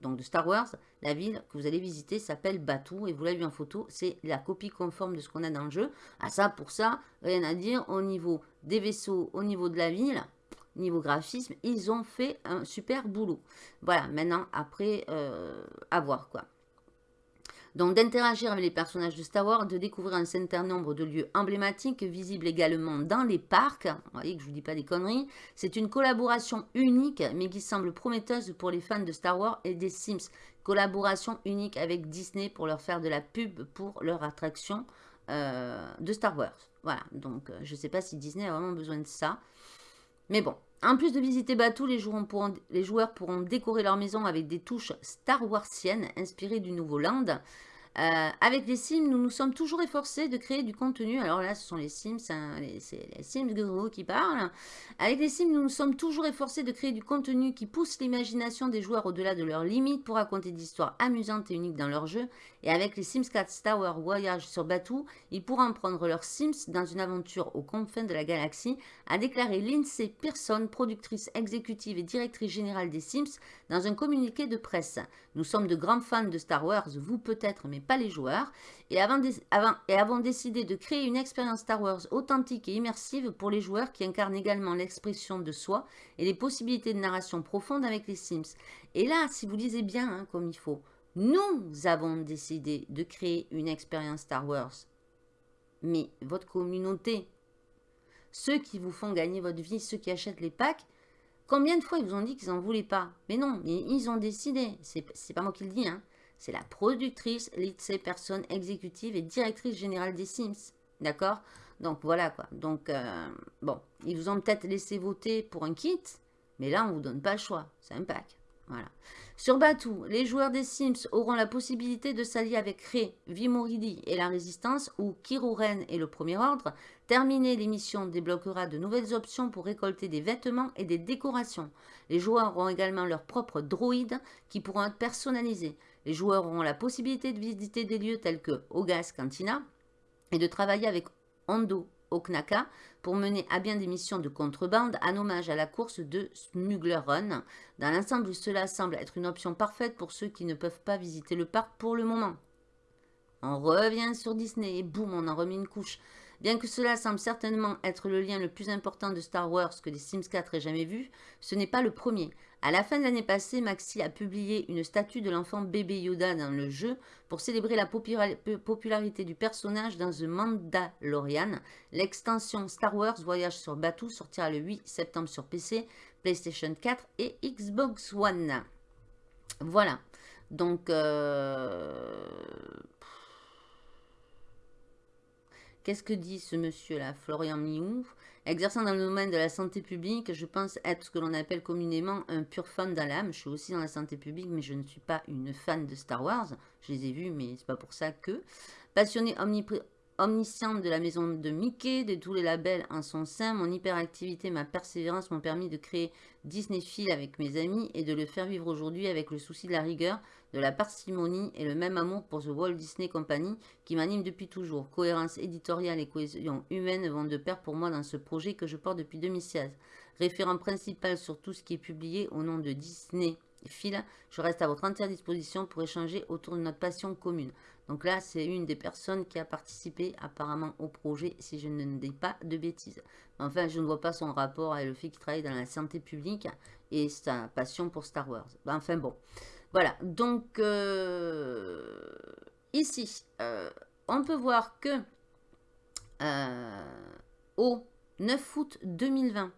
de Star Wars, la ville que vous allez visiter s'appelle Batuu et vous l'avez vu en photo, c'est la copie conforme de ce qu'on a dans le jeu. À ah, ça, pour ça, rien à dire au niveau des vaisseaux, au niveau de la ville, niveau graphisme, ils ont fait un super boulot. Voilà, maintenant, après, euh, à voir quoi. Donc d'interagir avec les personnages de Star Wars, de découvrir un certain nombre de lieux emblématiques visibles également dans les parcs. Vous voyez que je ne vous dis pas des conneries. C'est une collaboration unique mais qui semble prometteuse pour les fans de Star Wars et des Sims. Collaboration unique avec Disney pour leur faire de la pub pour leur attraction euh, de Star Wars. Voilà, donc euh, je ne sais pas si Disney a vraiment besoin de ça. Mais bon, en plus de visiter Batuu, les joueurs, pourront, décorer leur maison avec des touches Star Warsiennes inspirées du nouveau Land. Euh, avec les Sims, nous nous sommes toujours efforcés de créer du contenu. Alors là, ce sont les Sims, hein, c'est les Sims qui parlent. Avec les Sims, nous nous sommes toujours efforcés de créer du contenu qui pousse l'imagination des joueurs au-delà de leurs limites pour raconter des histoires amusantes et uniques dans leur jeu. Et avec les Sims 4 Tower Voyage sur Batuu, ils pourront prendre leurs Sims dans une aventure aux confins de la galaxie, a déclaré Lindsay Pearson, productrice exécutive et directrice générale des Sims, dans un communiqué de presse. Nous sommes de grands fans de Star Wars, vous peut-être, mais pas les joueurs, et, avons décidé de créer une expérience Star Wars authentique et immersive pour les joueurs qui incarnent également l'expression de soi et les possibilités de narration profonde avec les Sims. Et là, si vous lisez bien hein, comme il faut, nous avons décidé de créer une expérience Star Wars. Mais votre communauté, ceux qui vous font gagner votre vie, ceux qui achètent les packs, Combien de fois ils vous ont dit qu'ils n'en voulaient pas? Mais non, ils ont décidé. C'est pas moi qui le dis, hein. C'est la productrice, lycée, personne exécutive et directrice générale des Sims. D'accord? Donc voilà quoi. Donc, euh, bon, ils vous ont peut-être laissé voter pour un kit, mais là, on ne vous donne pas le choix. C'est un pack. Sur Batuu, les joueurs des Sims auront la possibilité de s'allier avec Ré, Vimoridi et la Résistance ou Kiruren et le Premier Ordre. Terminer l'émission débloquera de nouvelles options pour récolter des vêtements et des décorations. Les joueurs auront également leur propre droïde qui pourront être personnalisés. Les joueurs auront la possibilité de visiter des lieux tels que Ogas Cantina et de travailler avec Hondo Oknaka pour mener à bien des missions de contrebande en hommage à la course de Smuggler Run. Dans l'ensemble, cela semble être une option parfaite pour ceux qui ne peuvent pas visiter le parc pour le moment. On revient sur Disney et boum, on en remet une couche. Bien que cela semble certainement être le lien le plus important de Star Wars que les Sims 4 aient jamais vu, ce n'est pas le premier. À la fin de l'année passée, Maxi a publié une statue de l'enfant bébé Yoda dans le jeu pour célébrer la popularité du personnage dans The Mandalorian. L'extension Star Wars Voyage sur Batuu sortira le 8 septembre sur PC, PlayStation 4 et Xbox One. Voilà. Donc, euh, Qu'est-ce que dit ce monsieur-là, Florian Miou? Exerçant dans le domaine de la santé publique, je pense être ce que l'on appelle communément un pur fan dans l'âme. Je suis aussi dans la santé publique, mais je ne suis pas une fan de Star Wars. Je les ai vus, mais c'est pas pour ça que. Passionné omnisciente de la maison de Mickey, de tous les labels en son sein, mon hyperactivité, ma persévérance m'ont permis de créer Disney Phil avec mes amis et de le faire vivre aujourd'hui avec le souci de la rigueur, de la parcimonie et le même amour pour The Walt Disney Company qui m'anime depuis toujours. Cohérence éditoriale et cohésion humaine vont de pair pour moi dans ce projet que je porte depuis 2016. Référent principal sur tout ce qui est publié au nom de Disney Phil, je reste à votre entière disposition pour échanger autour de notre passion commune. Donc là, c'est une des personnes qui a participé apparemment au projet, si je ne dis pas de bêtises. Enfin, je ne vois pas son rapport avec le fait qu'il travaille dans la santé publique et sa passion pour Star Wars. Enfin bon, voilà. Donc, euh, ici, euh, on peut voir que euh, au 9 août 2020,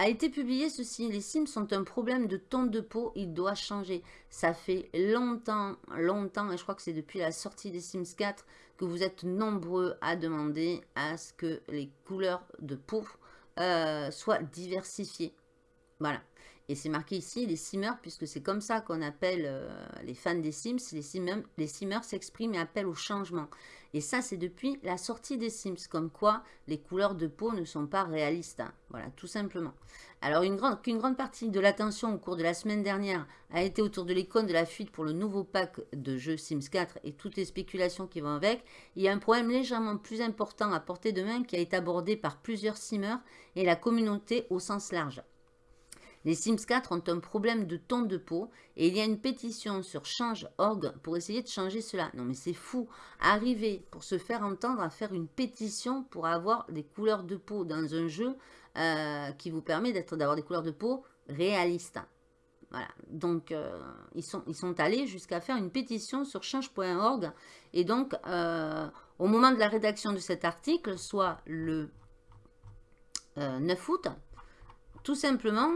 a été publié ceci. Les Sims sont un problème de ton de peau, il doit changer. Ça fait longtemps, longtemps, et je crois que c'est depuis la sortie des Sims 4 que vous êtes nombreux à demander à ce que les couleurs de peau euh, soient diversifiées. Voilà. Et c'est marqué ici les simmers, puisque c'est comme ça qu'on appelle euh, les fans des Sims. Les simmers, s'expriment et appellent au changement. Et ça, c'est depuis la sortie des Sims, comme quoi les couleurs de peau ne sont pas réalistes. Hein. Voilà, tout simplement. Alors, qu'une grande partie de l'attention au cours de la semaine dernière a été autour de l'icône de la fuite pour le nouveau pack de jeux Sims 4 et toutes les spéculations qui vont avec, il y a un problème légèrement plus important à portée de main qui a été abordé par plusieurs simmers et la communauté au sens large. Les Sims 4 ont un problème de ton de peau et il y a une pétition sur Change.org pour essayer de changer cela. Non mais c'est fou. Arriver pour se faire entendre à faire une pétition pour avoir des couleurs de peau dans un jeu euh, qui vous permet d'avoir des couleurs de peau réalistes. Voilà, donc euh, ils, sont, allés jusqu'à faire une pétition sur change.org. Et donc, euh, au moment de la rédaction de cet article, soit le 9 août, tout simplement,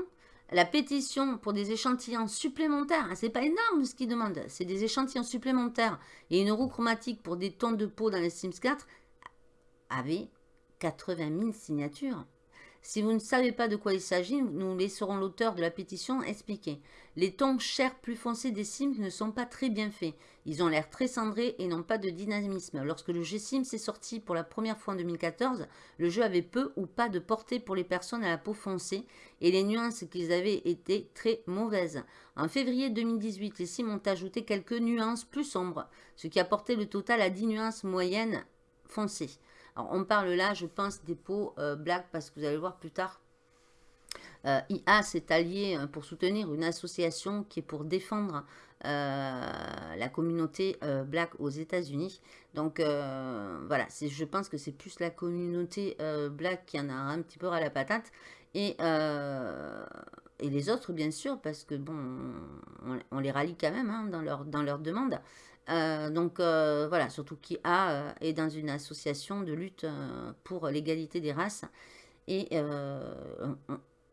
la pétition pour des échantillons supplémentaires, hein, c'est pas énorme ce qu'ils demandent, c'est des échantillons supplémentaires et une roue chromatique pour des tons de peau dans les Sims 4 avait 80 000 signatures. Si vous ne savez pas de quoi il s'agit, nous laisserons l'auteur de la pétition expliquer. Les tons chers plus foncés des Sims ne sont pas très bien faits. Ils ont l'air très cendrés et n'ont pas de dynamisme. Lorsque le jeu Sims est sorti pour la première fois en 2014, le jeu avait peu ou pas de portée pour les personnes à la peau foncée et les nuances qu'ils avaient étaient très mauvaises. En février 2018, les Sims ont ajouté quelques nuances plus sombres, ce qui a porté le total à 10 nuances moyennes foncées. Alors, on parle là, je pense, des peaux euh, black, parce que vous allez voir plus tard. Euh, IA s'est allié euh, pour soutenir une association qui est pour défendre la communauté black aux États-Unis. Donc voilà, je pense que c'est plus la communauté black qui en a un petit peu à la patate. Et, et les autres, bien sûr, parce que bon, on, les rallie quand même hein, dans, leur, dans leur demande. Euh, donc euh, voilà, surtout qui a euh, est dans une association de lutte pour l'égalité des races. Et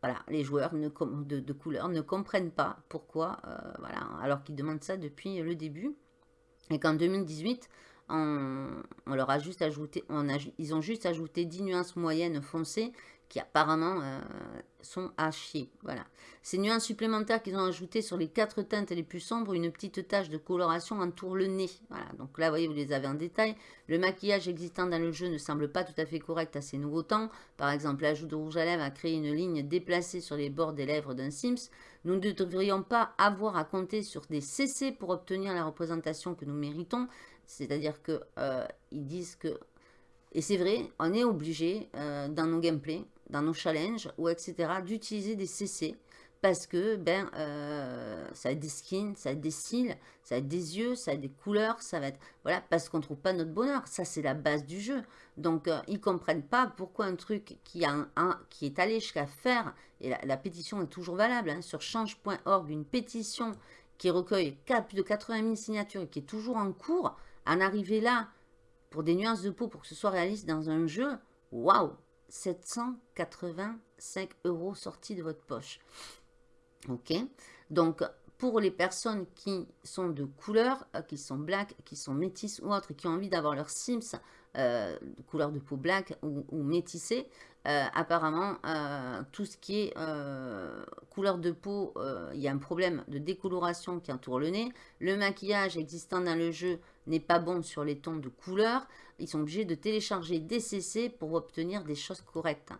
voilà, les joueurs de, couleur ne comprennent pas pourquoi, voilà, alors qu'ils demandent ça depuis le début. Et qu'en 2018, on, leur a juste ajouté, on a, ils ont juste ajouté 10 nuances moyennes foncées qui apparemment sont à chier. Voilà. Ces nuances supplémentaires qu'ils ont ajoutées sur les quatre teintes les plus sombres, une petite tache de coloration entoure le nez. Voilà. Donc là, vous voyez, vous les avez en détail. Le maquillage existant dans le jeu ne semble pas tout à fait correct à ces nouveaux temps. Par exemple, l'ajout de rouge à lèvres a créé une ligne déplacée sur les bords des lèvres d'un Sims. Nous ne devrions pas avoir à compter sur des CC pour obtenir la représentation que nous méritons. C'est-à-dire qu'ils euh, disent que et c'est vrai, on est obligé euh, dans nos gameplays, dans nos challenges ou etc. d'utiliser des CC parce que ben euh, ça a des skins, ça a des cils, ça a des yeux, ça a des couleurs, ça va être voilà parce qu'on trouve pas notre bonheur. Ça c'est la base du jeu. Donc ils euh, ils comprennent pas pourquoi un truc qui est allé jusqu'à faire et la, pétition est toujours valable hein, sur change.org une pétition qui recueille plus de 80 000 signatures et qui est toujours en cours. En arriver là pour des nuances de peau pour que ce soit réaliste dans un jeu, waouh 785 euros sortis de votre poche. Ok Donc, pour les personnes qui sont de couleur, euh, qui sont black, qui sont métisses ou autres, qui ont envie d'avoir leur Sims euh, de couleur de peau black ou, ou métissé, euh, apparemment, tout ce qui est couleur de peau, il y a un problème de décoloration qui entoure le nez. Le maquillage existant dans le jeu n'est pas bon sur les tons de couleur. Ils sont obligés de télécharger des CC pour obtenir des choses correctes.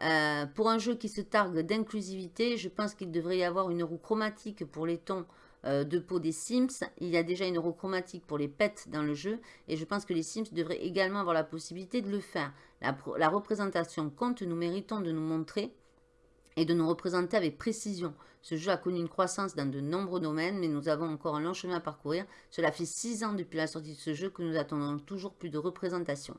Euh, pour un jeu qui se targue d'inclusivité, je pense qu'il devrait y avoir une roue chromatique pour les tons euh, de peau des Sims. Il y a déjà une roue chromatique pour les pets dans le jeu et je pense que les Sims devraient également avoir la possibilité de le faire. La représentation compte, nous méritons de nous montrer et de nous représenter avec précision. Ce jeu a connu une croissance dans de nombreux domaines, mais nous avons encore un long chemin à parcourir. Cela fait 6 ans depuis la sortie de ce jeu que nous attendons toujours plus de représentation.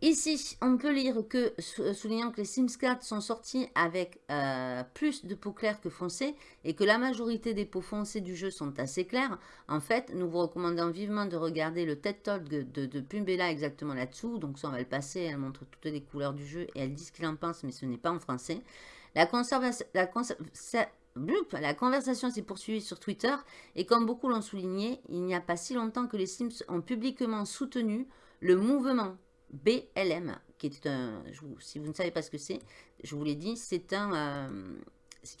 Ici, on peut lire que, euh, soulignant que les Sims 4 sont sortis avec euh, plus de peau claire que foncée et que la majorité des peaux foncées du jeu sont assez claires, en fait, nous vous recommandons vivement de regarder le TED Talk de, Pumbella exactement là-dessous. Donc ça, on va le passer, elle montre toutes les couleurs du jeu et elle dit ce qu'il en pense, mais ce n'est pas en français. La conversation s'est poursuivie sur Twitter et comme beaucoup l'ont souligné, il n'y a pas si longtemps que les Sims ont publiquement soutenu le mouvement BLM, qui est un, si vous ne savez pas ce que c'est, je vous l'ai dit, c'est un, euh,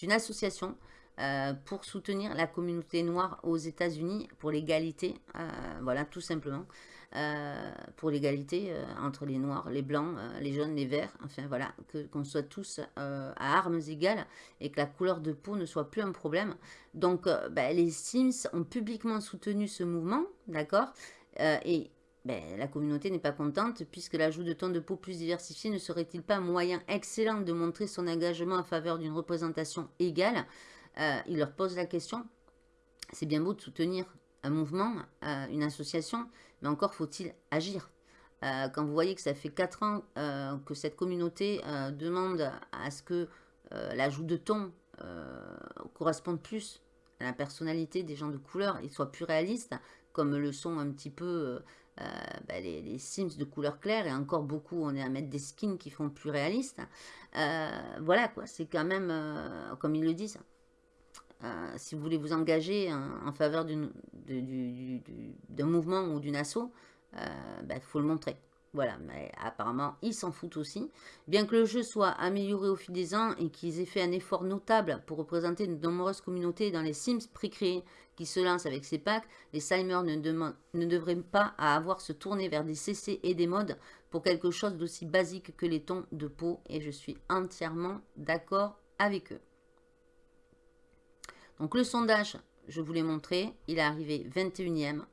une association euh, pour soutenir la communauté noire aux États-Unis pour l'égalité, euh, voilà, tout simplement. pour l'égalité entre les noirs, les blancs, les jaunes, les verts, enfin voilà, qu'on soit tous à armes égales et que la couleur de peau ne soit plus un problème. Donc ben, les Sims ont publiquement soutenu ce mouvement, d'accord Et ben, la communauté n'est pas contente puisque l'ajout de tons de peau plus diversifiés ne serait-il pas un moyen excellent de montrer son engagement en faveur d'une représentation égale? Euh, Il leur pose la question, c'est bien beau de soutenir un mouvement, euh, une association, mais encore faut-il agir. Euh, quand vous voyez que ça fait 4 ans que cette communauté demande à ce que l'ajout de tons corresponde plus à la personnalité des gens de couleur et soit plus réaliste, comme le sont un petit peu euh, bah, les, Sims de couleur claire et encore beaucoup, on est à mettre des skins qui font plus réalistes. Euh, voilà quoi, c'est quand même, euh, comme ils le disent, si vous voulez vous engager en, faveur d'un mouvement ou d'une asso, il bah, faut le montrer. Voilà, mais apparemment, ils s'en foutent aussi. Bien que le jeu soit amélioré au fil des ans et qu'ils aient fait un effort notable pour représenter de nombreuses communautés dans les Sims pré-créés qui se lancent avec ces packs, les Simers ne, devraient pas avoir se tourner vers des CC et des modes pour quelque chose d'aussi basique que les tons de peau. Et je suis entièrement d'accord avec eux. Donc le sondage, je vous l'ai montré, il est arrivé 21e.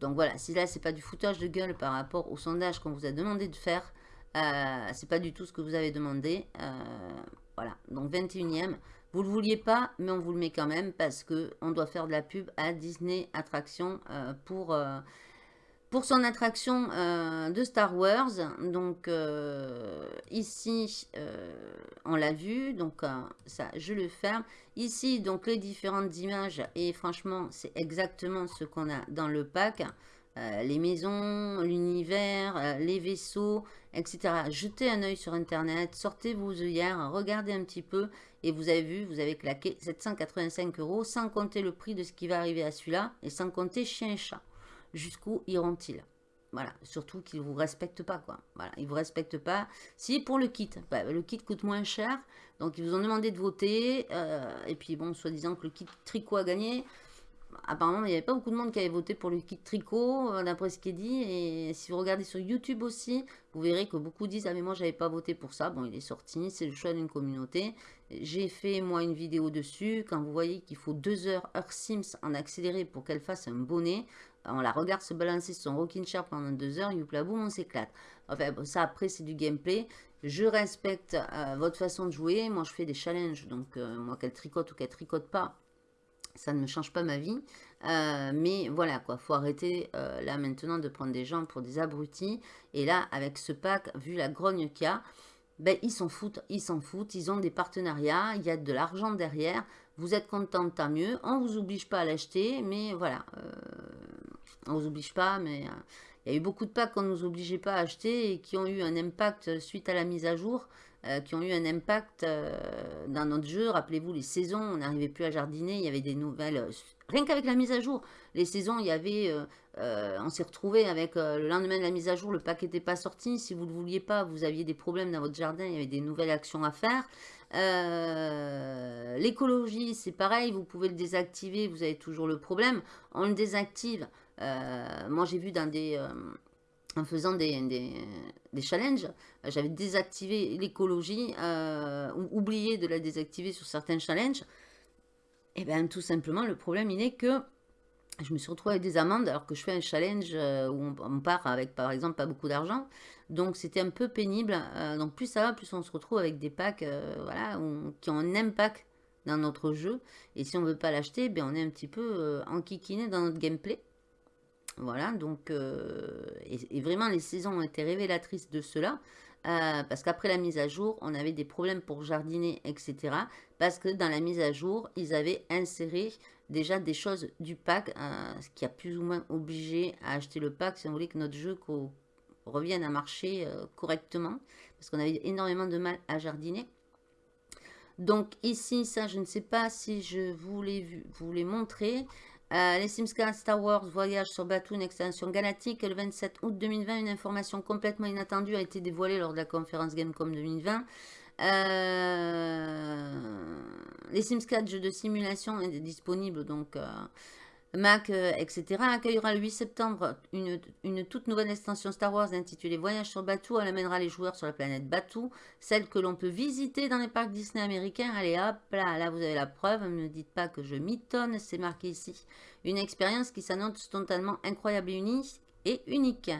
Donc voilà, si là, c'est pas du foutage de gueule par rapport au sondage qu'on vous a demandé de faire, euh, c'est pas du tout ce que vous avez demandé. Euh, voilà, donc 21e. Vous le vouliez pas, mais on vous le met quand même parce que on doit faire de la pub à Disney Attraction euh, pour, pour son attraction de Star Wars. Donc ici, on l'a vu, donc ça, je le ferme. Ici, donc les différentes images, et franchement, c'est exactement ce qu'on a dans le pack. Euh, les maisons, l'univers, euh, les vaisseaux, etc. Jetez un œil sur Internet, sortez vos œillères, regardez un petit peu, et vous avez vu, vous avez claqué 785 euros, sans compter le prix de ce qui va arriver à celui-là, et sans compter chien et chat. Jusqu'où iront-ils? Voilà, surtout qu'ils ne vous respectent pas, quoi. Voilà, ils ne vous respectent pas. Si, pour le kit, bah, le kit coûte moins cher, donc ils vous ont demandé de voter, euh, et puis bon, soi-disant que le kit tricot a gagné, apparemment, il n'y avait pas beaucoup de monde qui avait voté pour le kit tricot, euh, d'après ce qui est dit. Et si vous regardez sur YouTube aussi, vous verrez que beaucoup disent Ah, mais moi, j'avais pas voté pour ça. Bon, il est sorti, c'est le choix d'une communauté. J'ai fait, moi, une vidéo dessus. Quand vous voyez qu'il faut 2 heures, heure Sims en accéléré pour qu'elle fasse un bonnet, on la regarde se balancer sur son rocking chair pendant 2 heures, youpla boum, on s'éclate. Enfin, ça, après, c'est du gameplay. Je respecte euh, votre façon de jouer. Moi, je fais des challenges. Donc, euh, moi, qu'elle tricote ou qu'elle tricote pas, ça ne me change pas ma vie. Euh, mais voilà, quoi, faut arrêter là maintenant de prendre des gens pour des abrutis. Et là, avec ce pack, vu la grogne qu'il y a, ben, ils s'en foutent, ils s'en foutent, ils ont des partenariats, il y a de l'argent derrière. Vous êtes content, tant mieux. On vous oblige pas à l'acheter, mais voilà, on vous oblige pas, mais il y a eu beaucoup de packs qu'on ne nous obligeait pas à acheter et qui ont eu un impact suite à la mise à jour. Euh, qui ont eu un impact euh, dans notre jeu. Rappelez-vous, les saisons, on n'arrivait plus à jardiner, il y avait des nouvelles... Euh, rien qu'avec la mise à jour, les saisons, il y avait... on s'est retrouvé avec le lendemain de la mise à jour, le pack n'était pas sorti. Si vous ne le vouliez pas, vous aviez des problèmes dans votre jardin, il y avait des nouvelles actions à faire. L'écologie, c'est pareil, vous pouvez le désactiver, vous avez toujours le problème. On le désactive. Moi, j'ai vu dans des en faisant des, des, challenges, j'avais désactivé l'écologie, euh, ou oublié de la désactiver sur certains challenges. Et eh bien tout simplement, le problème il est que je me suis retrouvée avec des amendes alors que je fais un challenge euh, où on, part avec par exemple pas beaucoup d'argent. Donc c'était un peu pénible. Euh, donc plus ça va, plus on se retrouve avec des packs voilà, qui ont un impact dans notre jeu. Et si on ne veut pas l'acheter, ben on est un petit peu enquiquiné dans notre gameplay. Voilà, donc, euh, et, vraiment les saisons ont été révélatrices de cela, euh, parce qu'après la mise à jour, on avait des problèmes pour jardiner, etc. Parce que dans la mise à jour, ils avaient inséré déjà des choses du pack, euh, ce qui a plus ou moins obligé à acheter le pack si on voulait que notre jeu revienne à marcher correctement, parce qu'on avait énormément de mal à jardiner. Donc ici, ça, je ne sais pas si je vous l'ai montré. Euh, les Sims 4 Star Wars Voyage sur Batuu, une extension galactique. Le 27 août 2020, une information complètement inattendue a été dévoilée lors de la conférence Gamecom 2020. Euh, les Sims 4, jeu de simulation, est disponible donc euh, Mac, euh, etc., accueillera le 8 septembre une, toute nouvelle extension Star Wars intitulée Voyage sur Batuu. Elle amènera les joueurs sur la planète Batuu, celle que l'on peut visiter dans les parcs Disney américains. Allez hop, là, là vous avez la preuve, ne dites pas que je m'étonne, c'est marqué ici. Une expérience qui s'annonce totalement incroyable. Et unique.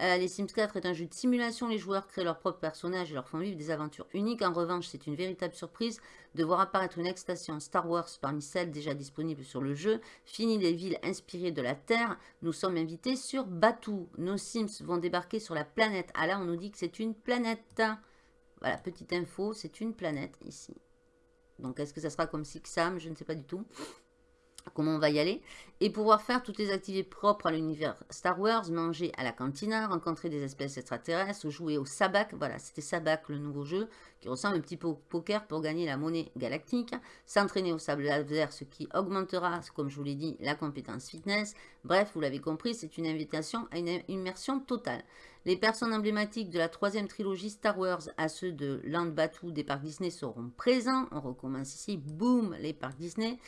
Euh, les Sims 4 est un jeu de simulation, les joueurs créent leurs propres personnages et leur font vivre des aventures uniques. En revanche, c'est une véritable surprise de voir apparaître une extension Star Wars parmi celles déjà disponibles sur le jeu. Fini les villes inspirées de la Terre, nous sommes invités sur Batuu. Nos Sims vont débarquer sur la planète. Ah là, on nous dit que c'est une planète. Voilà, petite info, c'est une planète ici. Donc, est-ce que ça sera comme Sixam? Je ne sais pas du tout comment on va y aller, et pouvoir faire toutes les activités propres à l'univers Star Wars, manger à la cantina, rencontrer des espèces extraterrestres, jouer au sabac, voilà, c'était sabac le nouveau jeu, qui ressemble un petit peu au poker pour gagner la monnaie galactique, s'entraîner au sable laser, ce qui augmentera, comme je vous l'ai dit, la compétence fitness, bref, vous l'avez compris, c'est une invitation à une immersion totale. Les personnes emblématiques de la troisième trilogie Star Wars à ceux de Land Batuu des parcs Disney seront présents, on recommence ici, boum, les parcs Disney,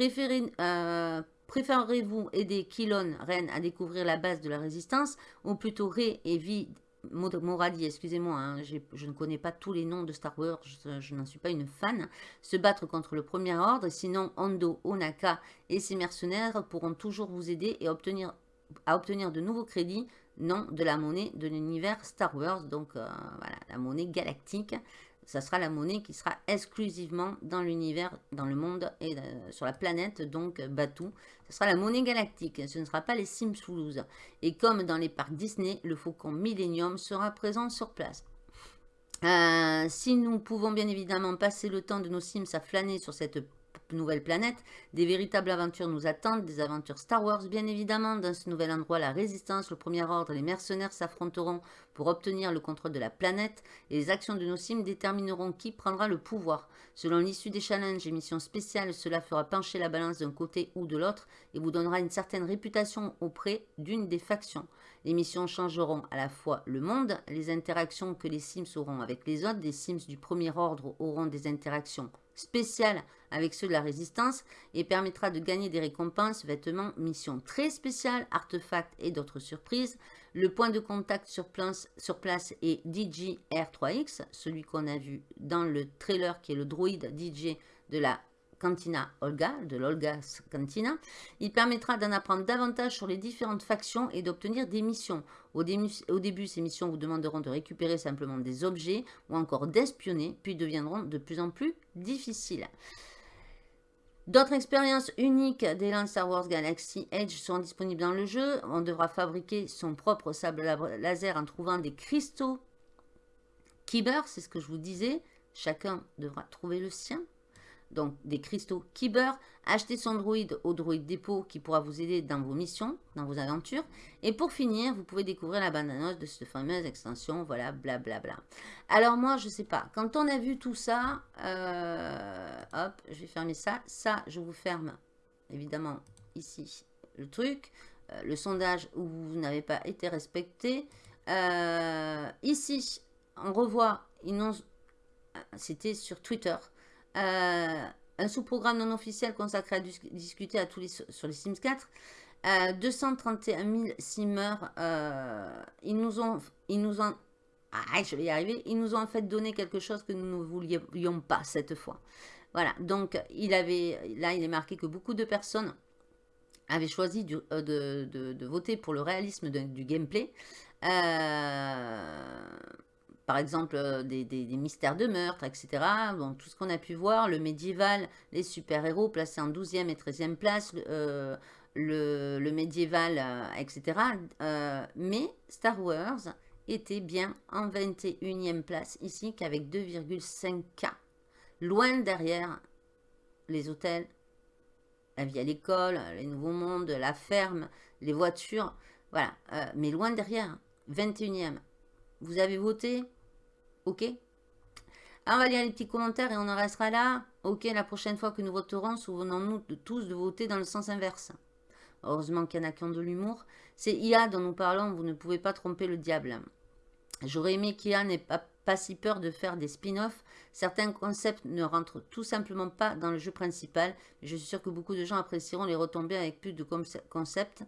euh, préférez-vous aider Kilon, Ren, à découvrir la base de la résistance, ou plutôt Rey et Vi Moradi, excusez-moi, hein, je ne connais pas tous les noms de Star Wars, je, n'en suis pas une fan, se battre contre le Premier Ordre, sinon Hondo, Onaka et ses mercenaires pourront toujours vous aider et obtenir, à obtenir de nouveaux crédits, non de la monnaie de l'univers Star Wars, donc euh, voilà, la monnaie galactique ça sera la monnaie qui sera exclusivement dans l'univers, dans le monde et euh, sur la planète, donc Batou. Ce sera la monnaie galactique, ce ne sera pas les Sims Toulouse. Et comme dans les parcs Disney, le faucon Millennium sera présent sur place. Euh, si nous pouvons bien évidemment passer le temps de nos Sims à flâner sur cette nouvelle planète. Des véritables aventures nous attendent, des aventures Star Wars bien évidemment. Dans ce nouvel endroit, la résistance, le premier ordre, les mercenaires s'affronteront pour obtenir le contrôle de la planète et les actions de nos sims détermineront qui prendra le pouvoir. Selon l'issue des challenges et missions spéciales, cela fera pencher la balance d'un côté ou de l'autre et vous donnera une certaine réputation auprès d'une des factions. Les missions changeront à la fois le monde, les interactions que les Sims auront avec les autres. Des Sims du premier ordre auront des interactions spéciales avec ceux de la résistance et permettra de gagner des récompenses, vêtements, missions très spéciales, artefacts et d'autres surprises. Le point de contact sur place, sur place est DJ R3X, celui qu'on a vu dans le trailer qui est le droïde DJ de la Cantina Olga, de l'Olga's Cantina. Il permettra d'en apprendre davantage sur les différentes factions et d'obtenir des missions. Au début, ces missions vous demanderont de récupérer simplement des objets ou encore d'espionner, puis deviendront de plus en plus difficiles. D'autres expériences uniques des Star Wars Galaxy Edge sont disponibles dans le jeu. On devra fabriquer son propre sable laser en trouvant des cristaux Kyber, c'est ce que je vous disais. Chacun devra trouver le sien donc des cristaux Kyber. Achetez son droïde au droïde dépôt qui pourra vous aider dans vos missions, dans vos aventures. Et pour finir, vous pouvez découvrir la bande de cette fameuse extension, voilà, blablabla. Bla, bla. Alors moi, je sais pas, quand on a vu tout ça, euh, hop, je vais fermer ça. Ça, je vous ferme, évidemment, ici, le truc. Euh, le sondage où vous n'avez pas été respecté. Euh, ici, on revoit, c'était sur Twitter, euh, un sous-programme non officiel consacré à discuter à tous les, sur les Sims 4. 231 000 simmers, euh, ils nous ont, ils nous ont, ah, je vais y arriver, ils nous ont en fait donné quelque chose que nous ne voulions pas cette fois. Voilà, donc il avait, là il est marqué que beaucoup de personnes avaient choisi euh, de, voter pour le réalisme du gameplay. Euh, par exemple euh, des, mystères de meurtre, etc. Donc tout ce qu'on a pu voir, le médiéval, les super-héros placés en 12e et 13e place, le, euh, médiéval, euh, etc. mais Star Wars était bien en 21e place ici qu'avec 2,5K. Loin derrière les hôtels, la vie à l'école, les nouveaux mondes, la ferme, les voitures, voilà. mais loin derrière, 21e. Vous avez voté Ok Alors, on va lire les petits commentaires et on en restera là. Ok, la prochaine fois que nous voterons, souvenons-nous tous de voter dans le sens inverse. Heureusement qu'il y en a qui ont de l'humour. C'est IA dont nous parlons, vous ne pouvez pas tromper le diable. J'aurais aimé qu'IA n'ait pas, pas, si peur de faire des spin-offs. Certains concepts ne rentrent tout simplement pas dans le jeu principal. Je suis sûr que beaucoup de gens apprécieront les retombées avec plus de concepts.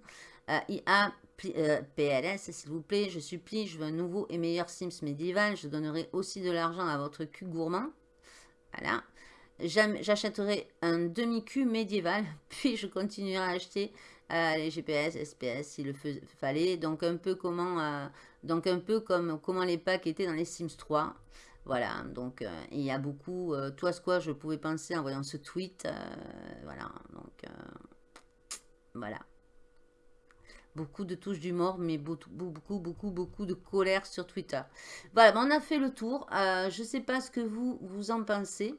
Euh, IA PLS, s'il vous plaît, je supplie, je veux un nouveau et meilleur Sims médiéval. Je donnerai aussi de l'argent à votre cul gourmand. Voilà. J'achèterai un demi-cul médiéval, puis je continuerai à acheter euh, les GPS, SPS s'il le fallait. Donc un peu comment, donc un peu comme comment les packs étaient dans les Sims 3. Voilà, donc il y a beaucoup, toi ce quoi je pouvais penser en voyant ce tweet. voilà, donc voilà. Beaucoup de touches d'humour, mais beaucoup, beaucoup, beaucoup, de colère sur Twitter. Voilà, ben, on a fait le tour. Euh, je ne sais pas ce que vous, vous en pensez.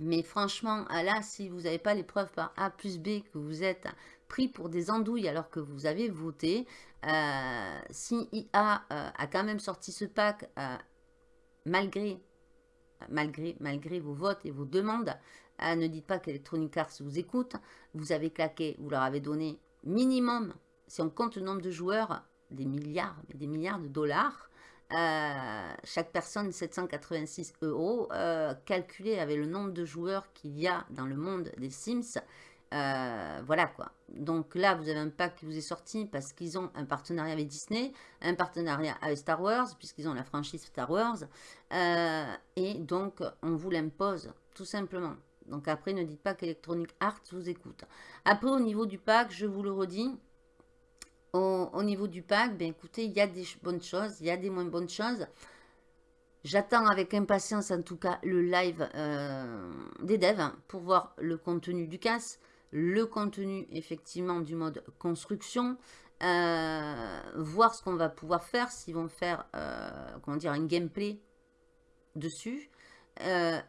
Mais franchement, euh, là, si vous n'avez pas les preuves par A plus B que vous êtes pris pour des andouilles alors que vous avez voté, euh, si IA a quand même sorti ce pack malgré, malgré, malgré vos votes et vos demandes, ne dites pas qu'Electronic Arts vous écoute. Vous avez claqué, vous leur avez donné minimum si on compte le nombre de joueurs, des milliards, des milliards de dollars, euh, chaque personne 786 euros, euh, calculé avec le nombre de joueurs qu'il y a dans le monde des Sims, euh, voilà quoi. Donc là, vous avez un pack qui vous est sorti parce qu'ils ont un partenariat avec Disney, un partenariat avec Star Wars, puisqu'ils ont la franchise Star Wars, et donc on vous l'impose, tout simplement. Donc après, ne dites pas qu'Electronic Arts vous écoute. Après, au niveau du pack, je vous le redis, au, niveau du pack, ben écoutez, il y a des bonnes choses, il y a des moins bonnes choses. J'attends avec impatience en tout cas le live euh, des devs pour voir le contenu du casse, le contenu effectivement du mode construction, euh, voir ce qu'on va pouvoir faire, s'ils vont faire euh, comment un gameplay dessus.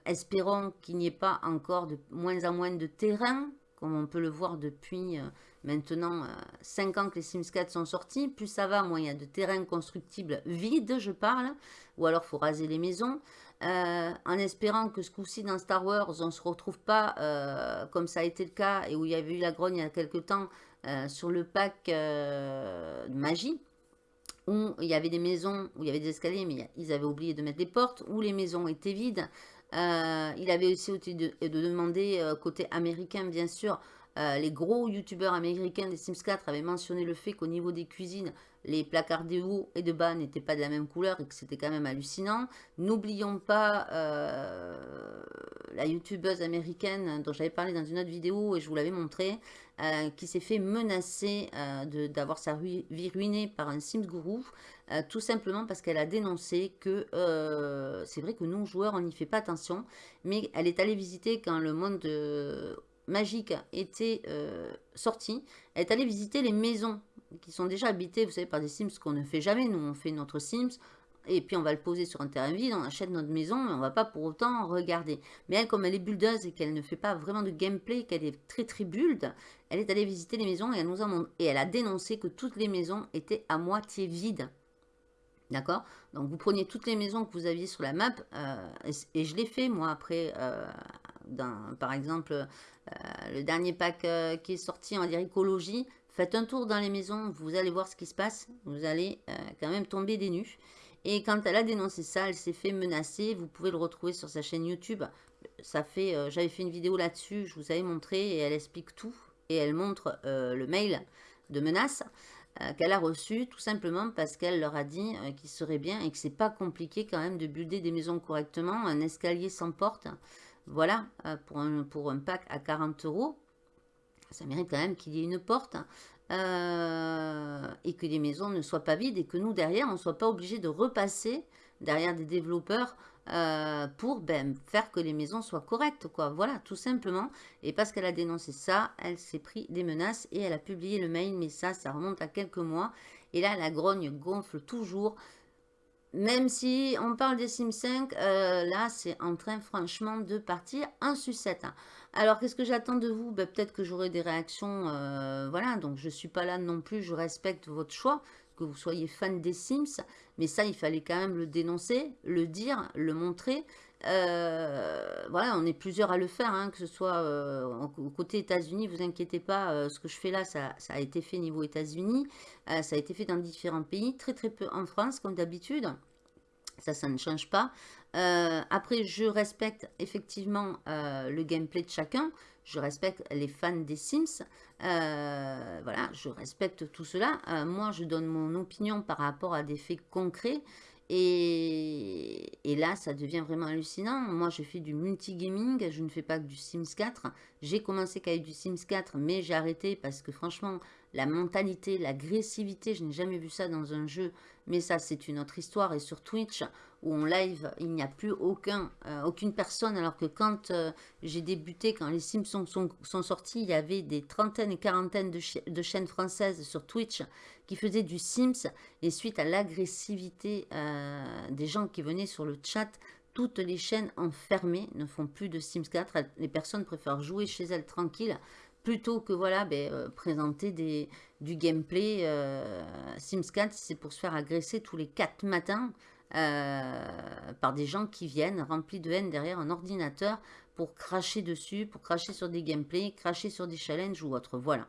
espérons qu'il n'y ait pas encore de moins en moins de terrain, comme on peut le voir depuis maintenant 5 ans que les Sims 4 sont sortis. Plus ça va, moins il y a de terrain constructible vide, je parle, ou alors faut raser les maisons. Euh, en espérant que ce coup-ci dans Star Wars, on ne se retrouve pas euh, comme ça a été le cas et où il y avait eu la grogne il y a quelques temps euh, sur le pack magie, où il y avait des maisons, où il y avait des escaliers, mais ils avaient oublié de mettre des portes, où les maisons étaient vides. Il avait aussi de, de demander, côté américain bien sûr, les gros youtubeurs américains des Sims 4 avaient mentionné le fait qu'au niveau des cuisines, les placards de haut et de bas n'étaient pas de la même couleur et que c'était quand même hallucinant. N'oublions pas euh, la youtubeuse américaine dont j'avais parlé dans une autre vidéo et je vous l'avais montré, euh, qui s'est fait menacer euh, d'avoir sa vie ruinée par un Sims Guru, tout simplement parce qu'elle a dénoncé que c'est vrai que nous, joueurs, on n'y fait pas attention, mais elle est allée visiter quand le monde magique était sorti, elle est allée visiter les maisons qui sont déjà habités, vous savez, par des Sims qu'on ne fait jamais. Nous, on fait notre Sims, et puis on va le poser sur un terrain vide, on achète notre maison, mais on va pas pour autant regarder. Mais elle, comme elle est buildeuse et qu'elle ne fait pas vraiment de gameplay, qu'elle est très très build, elle est allée visiter les maisons et elle nous a, et elle a dénoncé que toutes les maisons étaient à moitié vides. D'accord? Donc vous preniez toutes les maisons que vous aviez sur la map, euh, et, je l'ai fait moi après, euh, par exemple, euh, le dernier pack qui est sorti, on va dire écologie, Faites un tour dans les maisons, vous allez voir ce qui se passe. Vous allez quand même tomber des nues. Et quand elle a dénoncé ça, elle s'est fait menacer. Vous pouvez le retrouver sur sa chaîne YouTube. Ça fait, J'avais fait une vidéo là-dessus, je vous avais montré et elle explique tout. Et elle montre le mail de menace qu'elle a reçu tout simplement parce qu'elle leur a dit qu'il serait bien et que c'est pas compliqué quand même de builder des maisons correctement. Un escalier sans porte, voilà, pour, un, pour un pack à 40 euros ça mérite quand même qu'il y ait une porte hein. euh, et que les maisons ne soient pas vides et que nous, derrière, on ne soit pas obligé de repasser derrière des développeurs euh, pour ben, faire que les maisons soient correctes. quoi. Voilà, tout simplement. Et parce qu'elle a dénoncé ça, elle s'est pris des menaces et elle a publié le mail. Mais ça, ça remonte à quelques mois. Et là, la grogne gonfle toujours. Même si on parle des Sims 5, euh, là, c'est en train franchement de partir en sucette. Alors, qu'est-ce que j'attends de vous? Ben, Peut-être que j'aurai des réactions, euh, voilà, donc je ne suis pas là non plus, je respecte votre choix, que vous soyez fan des Sims, mais ça, il fallait quand même le dénoncer, le dire, le montrer. Euh, voilà, on est plusieurs à le faire, hein, que ce soit côté États-Unis, vous inquiétez pas, ce que je fais là, ça, ça, a été fait niveau États-Unis, ça a été fait dans différents pays, très très peu en France, comme d'habitude. Ça, ça ne change pas. Euh, après, je respecte effectivement euh, le gameplay de chacun. Je respecte les fans des Sims. Euh, voilà, je respecte tout cela. moi, je donne mon opinion par rapport à des faits concrets. Et, là, ça devient vraiment hallucinant. Moi, je fais du multigaming, je ne fais pas que du Sims 4. J'ai commencé qu'avec du Sims 4, mais j'ai arrêté parce que franchement, la mentalité, l'agressivité, je n'ai jamais vu ça dans un jeu. Mais ça, c'est une autre histoire. Et sur Twitch, où on live, il n'y a plus aucun, euh, aucune personne. Alors que quand euh, j'ai débuté, quand les Sims sont, sortis, il y avait des trentaines et quarantaines de, de, chaînes françaises sur Twitch qui faisaient du Sims. Et suite à l'agressivité euh, des gens qui venaient sur le chat, toutes les chaînes enfermées ne font plus de Sims 4. Les personnes préfèrent jouer chez elles tranquilles plutôt que voilà, ben, présenter des, du gameplay. Sims 4, c'est pour se faire agresser tous les 4 matins. Euh, par des gens qui viennent remplis de haine derrière un ordinateur pour cracher dessus, pour cracher sur des gameplays, cracher sur des challenges ou autre. Voilà.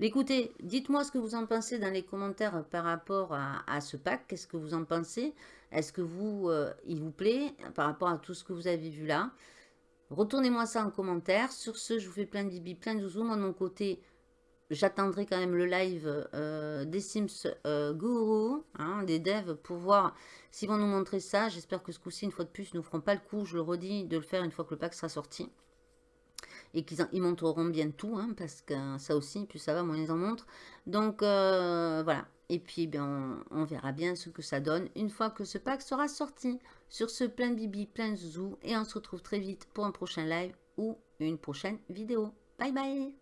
Écoutez, dites-moi ce que vous en pensez dans les commentaires par rapport à, ce pack. Qu'est-ce que vous en pensez? Est-ce que vous, euh, il vous plaît par rapport à tout ce que vous avez vu là? Retournez-moi ça en commentaire. Sur ce, je vous fais plein de bibi, plein de zoom. de mon côté, j'attendrai quand même le live euh, des Sims euh, Guru, hein, des devs, pour voir s'ils vont nous montrer ça. J'espère que ce coup-ci, une fois de plus, ils ne nous feront pas le coup, je le redis, de le faire une fois que le pack sera sorti. Et qu'ils ils montreront bien tout, hein, parce que ça aussi, plus ça va, moins ils en montrent. Donc, euh, voilà. Et puis, bien, on, verra bien ce que ça donne une fois que ce pack sera sorti. Sur ce, plein de bibi, plein de. Et on se retrouve très vite pour un prochain live ou une prochaine vidéo. Bye bye